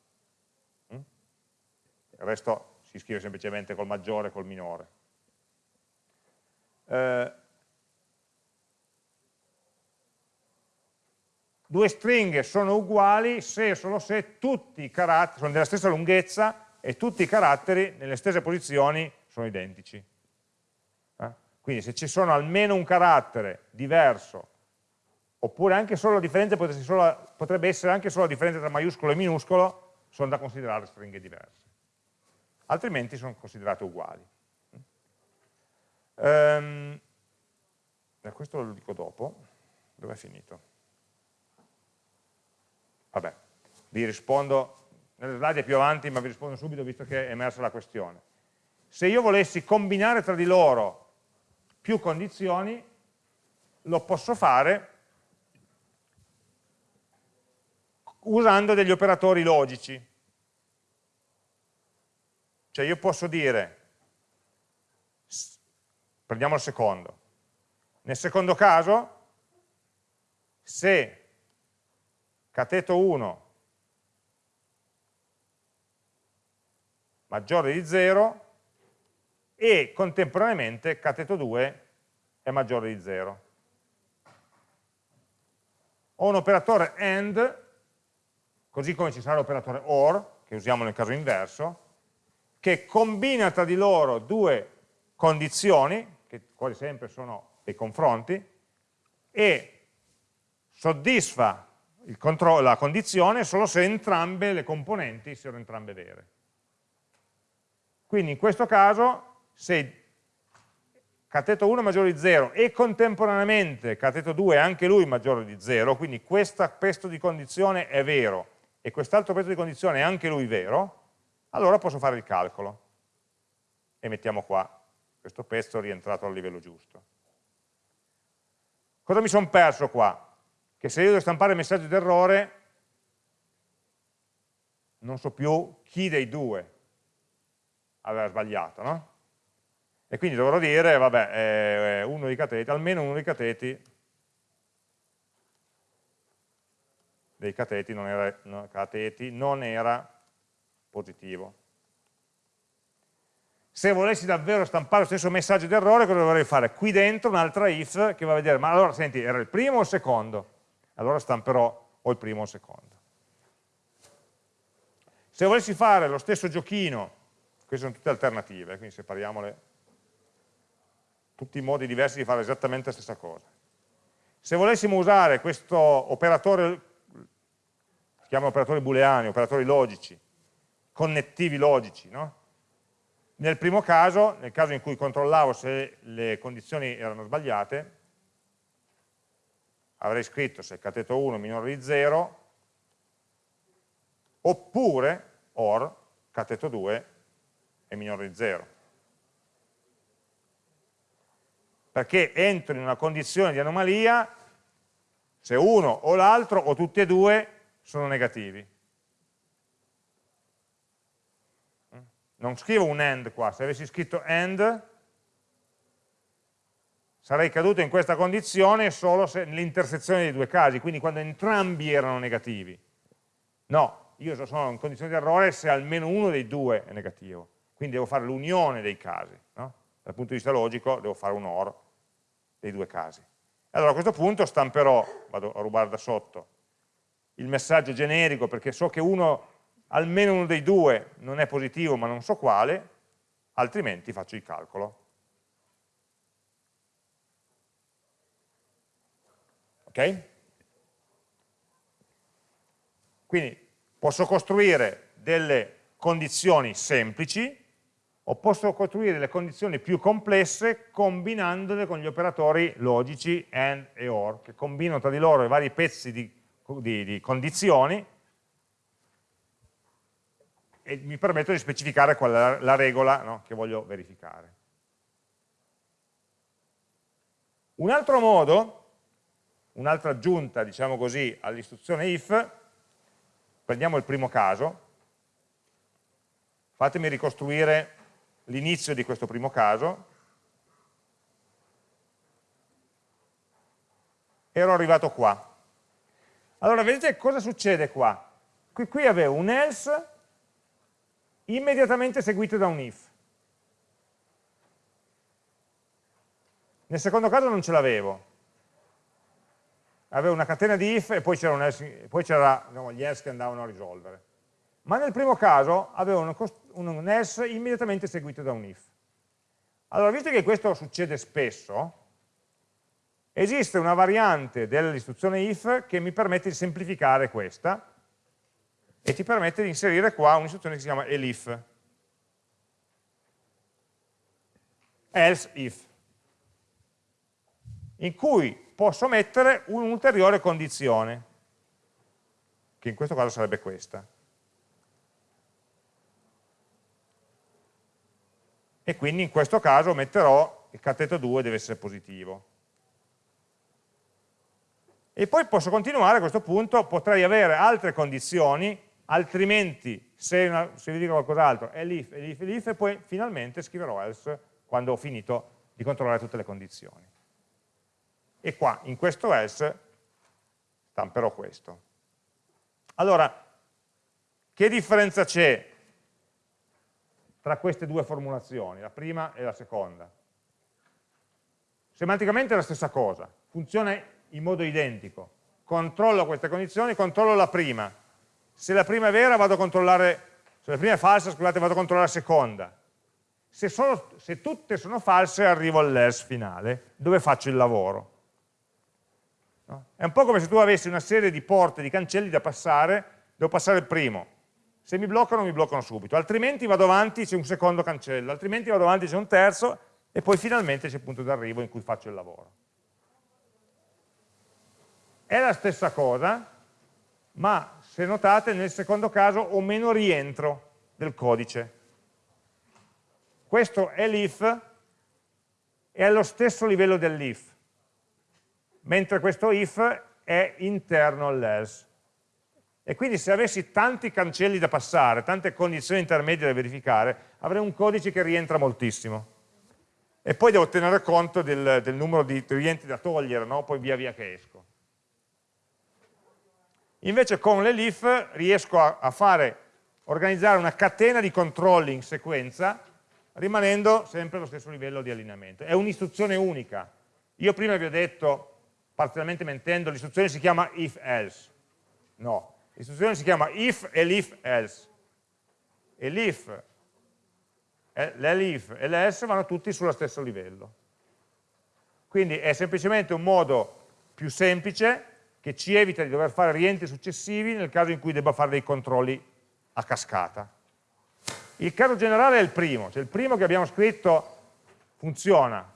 Mm? Il resto si scrive semplicemente col maggiore e col minore. Eh, due stringhe sono uguali se e solo se tutti i caratteri sono della stessa lunghezza e tutti i caratteri nelle stesse posizioni sono identici. Eh? Quindi se ci sono almeno un carattere diverso, oppure anche solo la differenza potrebbe essere anche solo la differenza tra maiuscolo e minuscolo, sono da considerare stringhe diverse altrimenti sono considerate uguali. Um, questo lo dico dopo, dove è finito? Vabbè, vi rispondo, nelle slide più avanti, ma vi rispondo subito visto che è emersa la questione. Se io volessi combinare tra di loro più condizioni, lo posso fare usando degli operatori logici. Cioè io posso dire, prendiamo il secondo, nel secondo caso, se cateto 1 maggiore di 0 e contemporaneamente cateto 2 è maggiore di 0. Ho un operatore AND, così come ci sarà l'operatore OR, che usiamo nel caso inverso, che combina tra di loro due condizioni, che quasi sempre sono dei confronti, e soddisfa la condizione solo se entrambe le componenti siano entrambe vere. Quindi in questo caso, se cateto 1 maggiore di 0 e contemporaneamente cateto 2 anche lui maggiore di 0, quindi questo pezzo di condizione è vero e quest'altro pezzo di condizione è anche lui vero, allora posso fare il calcolo. E mettiamo qua questo pezzo rientrato al livello giusto. Cosa mi sono perso qua? Che se io devo stampare il messaggio d'errore, non so più chi dei due aveva sbagliato, no? E quindi dovrò dire, vabbè, eh, uno dei cateti, almeno uno dei cateti dei cateti non era, no, cateti non era positivo. Se volessi davvero stampare lo stesso messaggio di errore, cosa dovrei fare? Qui dentro un'altra if che va a vedere, ma allora senti, era il primo o il secondo? Allora stamperò o il primo o il secondo. Se volessi fare lo stesso giochino, queste sono tutte alternative, quindi separiamole tutti i modi diversi di fare esattamente la stessa cosa. Se volessimo usare questo operatore, si chiama operatori booleani, operatori logici, connettivi logici, no? nel primo caso, nel caso in cui controllavo se le condizioni erano sbagliate, avrei scritto se cateto 1 è minore di 0, oppure or cateto 2 è minore di 0. Perché entro in una condizione di anomalia se uno o l'altro o tutti e due sono negativi. Non scrivo un AND qua, se avessi scritto AND sarei caduto in questa condizione solo nell'intersezione dei due casi, quindi quando entrambi erano negativi. No, io sono in condizione di errore se almeno uno dei due è negativo, quindi devo fare l'unione dei casi. Dal punto di vista logico devo fare un OR dei due casi. Allora a questo punto stamperò, vado a rubare da sotto, il messaggio generico perché so che uno, almeno uno dei due non è positivo ma non so quale, altrimenti faccio il calcolo. Ok? Quindi posso costruire delle condizioni semplici o posso costruire delle condizioni più complesse combinandole con gli operatori logici AND e OR, che combinano tra di loro i vari pezzi di, di, di condizioni e mi permettono di specificare qual è la, regola no, che voglio verificare. Un altro modo, un'altra aggiunta, diciamo così, all'istruzione if, prendiamo il primo caso, fatemi ricostruire l'inizio di questo primo caso, ero arrivato qua. Allora, vedete cosa succede qua? Qui, qui avevo un else immediatamente seguito da un if. Nel secondo caso non ce l'avevo. Avevo una catena di if e poi c'erano no, gli else che andavano a risolvere ma nel primo caso avevo un, un else immediatamente seguito da un if. Allora, visto che questo succede spesso, esiste una variante dell'istruzione if che mi permette di semplificare questa e ti permette di inserire qua un'istruzione che si chiama elif. Else if, in cui posso mettere un'ulteriore condizione, che in questo caso sarebbe questa. E quindi in questo caso metterò il cateto 2 deve essere positivo. E poi posso continuare a questo punto, potrei avere altre condizioni, altrimenti se, una, se vi dico qualcos'altro è l'if, l'if, l'if e poi finalmente scriverò else quando ho finito di controllare tutte le condizioni. E qua, in questo else, stamperò questo. Allora, che differenza c'è tra queste due formulazioni, la prima e la seconda. Semanticamente è la stessa cosa, funziona in modo identico. Controllo queste condizioni, controllo la prima. Se la prima è vera vado a controllare, se la prima è falsa, scusate, vado a controllare la seconda. Se, sono, se tutte sono false arrivo all'else finale, dove faccio il lavoro. No? È un po' come se tu avessi una serie di porte, di cancelli da passare, devo passare il primo, se mi bloccano, mi bloccano subito, altrimenti vado avanti, c'è un secondo cancello, altrimenti vado avanti, c'è un terzo, e poi finalmente c'è il punto d'arrivo in cui faccio il lavoro. È la stessa cosa, ma se notate nel secondo caso ho meno rientro del codice. Questo è l'if, è allo stesso livello dell'if, mentre questo if è interno all'else. E quindi se avessi tanti cancelli da passare, tante condizioni intermedie da verificare, avrei un codice che rientra moltissimo. E poi devo tenere conto del, del numero di rientri da togliere, no? poi via via che esco. Invece con le leaf riesco a, a fare, organizzare una catena di controlli in sequenza, rimanendo sempre allo stesso livello di allineamento. È un'istruzione unica. Io prima vi ho detto, parzialmente mentendo, l'istruzione si chiama if else. No, l'istruzione si chiama if e l'if else. E l'if, l'elif e l'else vanno tutti sullo stesso livello. Quindi è semplicemente un modo più semplice che ci evita di dover fare rientri successivi nel caso in cui debba fare dei controlli a cascata. Il caso generale è il primo, cioè il primo che abbiamo scritto funziona,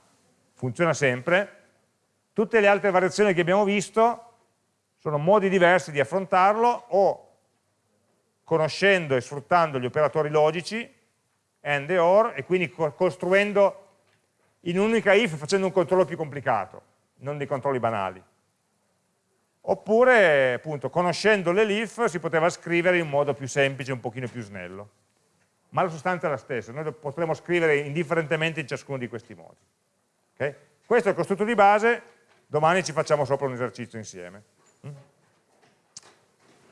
funziona sempre, tutte le altre variazioni che abbiamo visto sono modi diversi di affrontarlo o conoscendo e sfruttando gli operatori logici, AND e OR, e quindi costruendo in un'unica if facendo un controllo più complicato, non dei controlli banali. Oppure, appunto, conoscendo le leaf si poteva scrivere in modo più semplice, un pochino più snello. Ma la sostanza è la stessa, noi potremo scrivere indifferentemente in ciascuno di questi modi. Okay? Questo è il costrutto di base, domani ci facciamo sopra un esercizio insieme.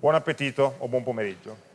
Buon appetito o buon pomeriggio.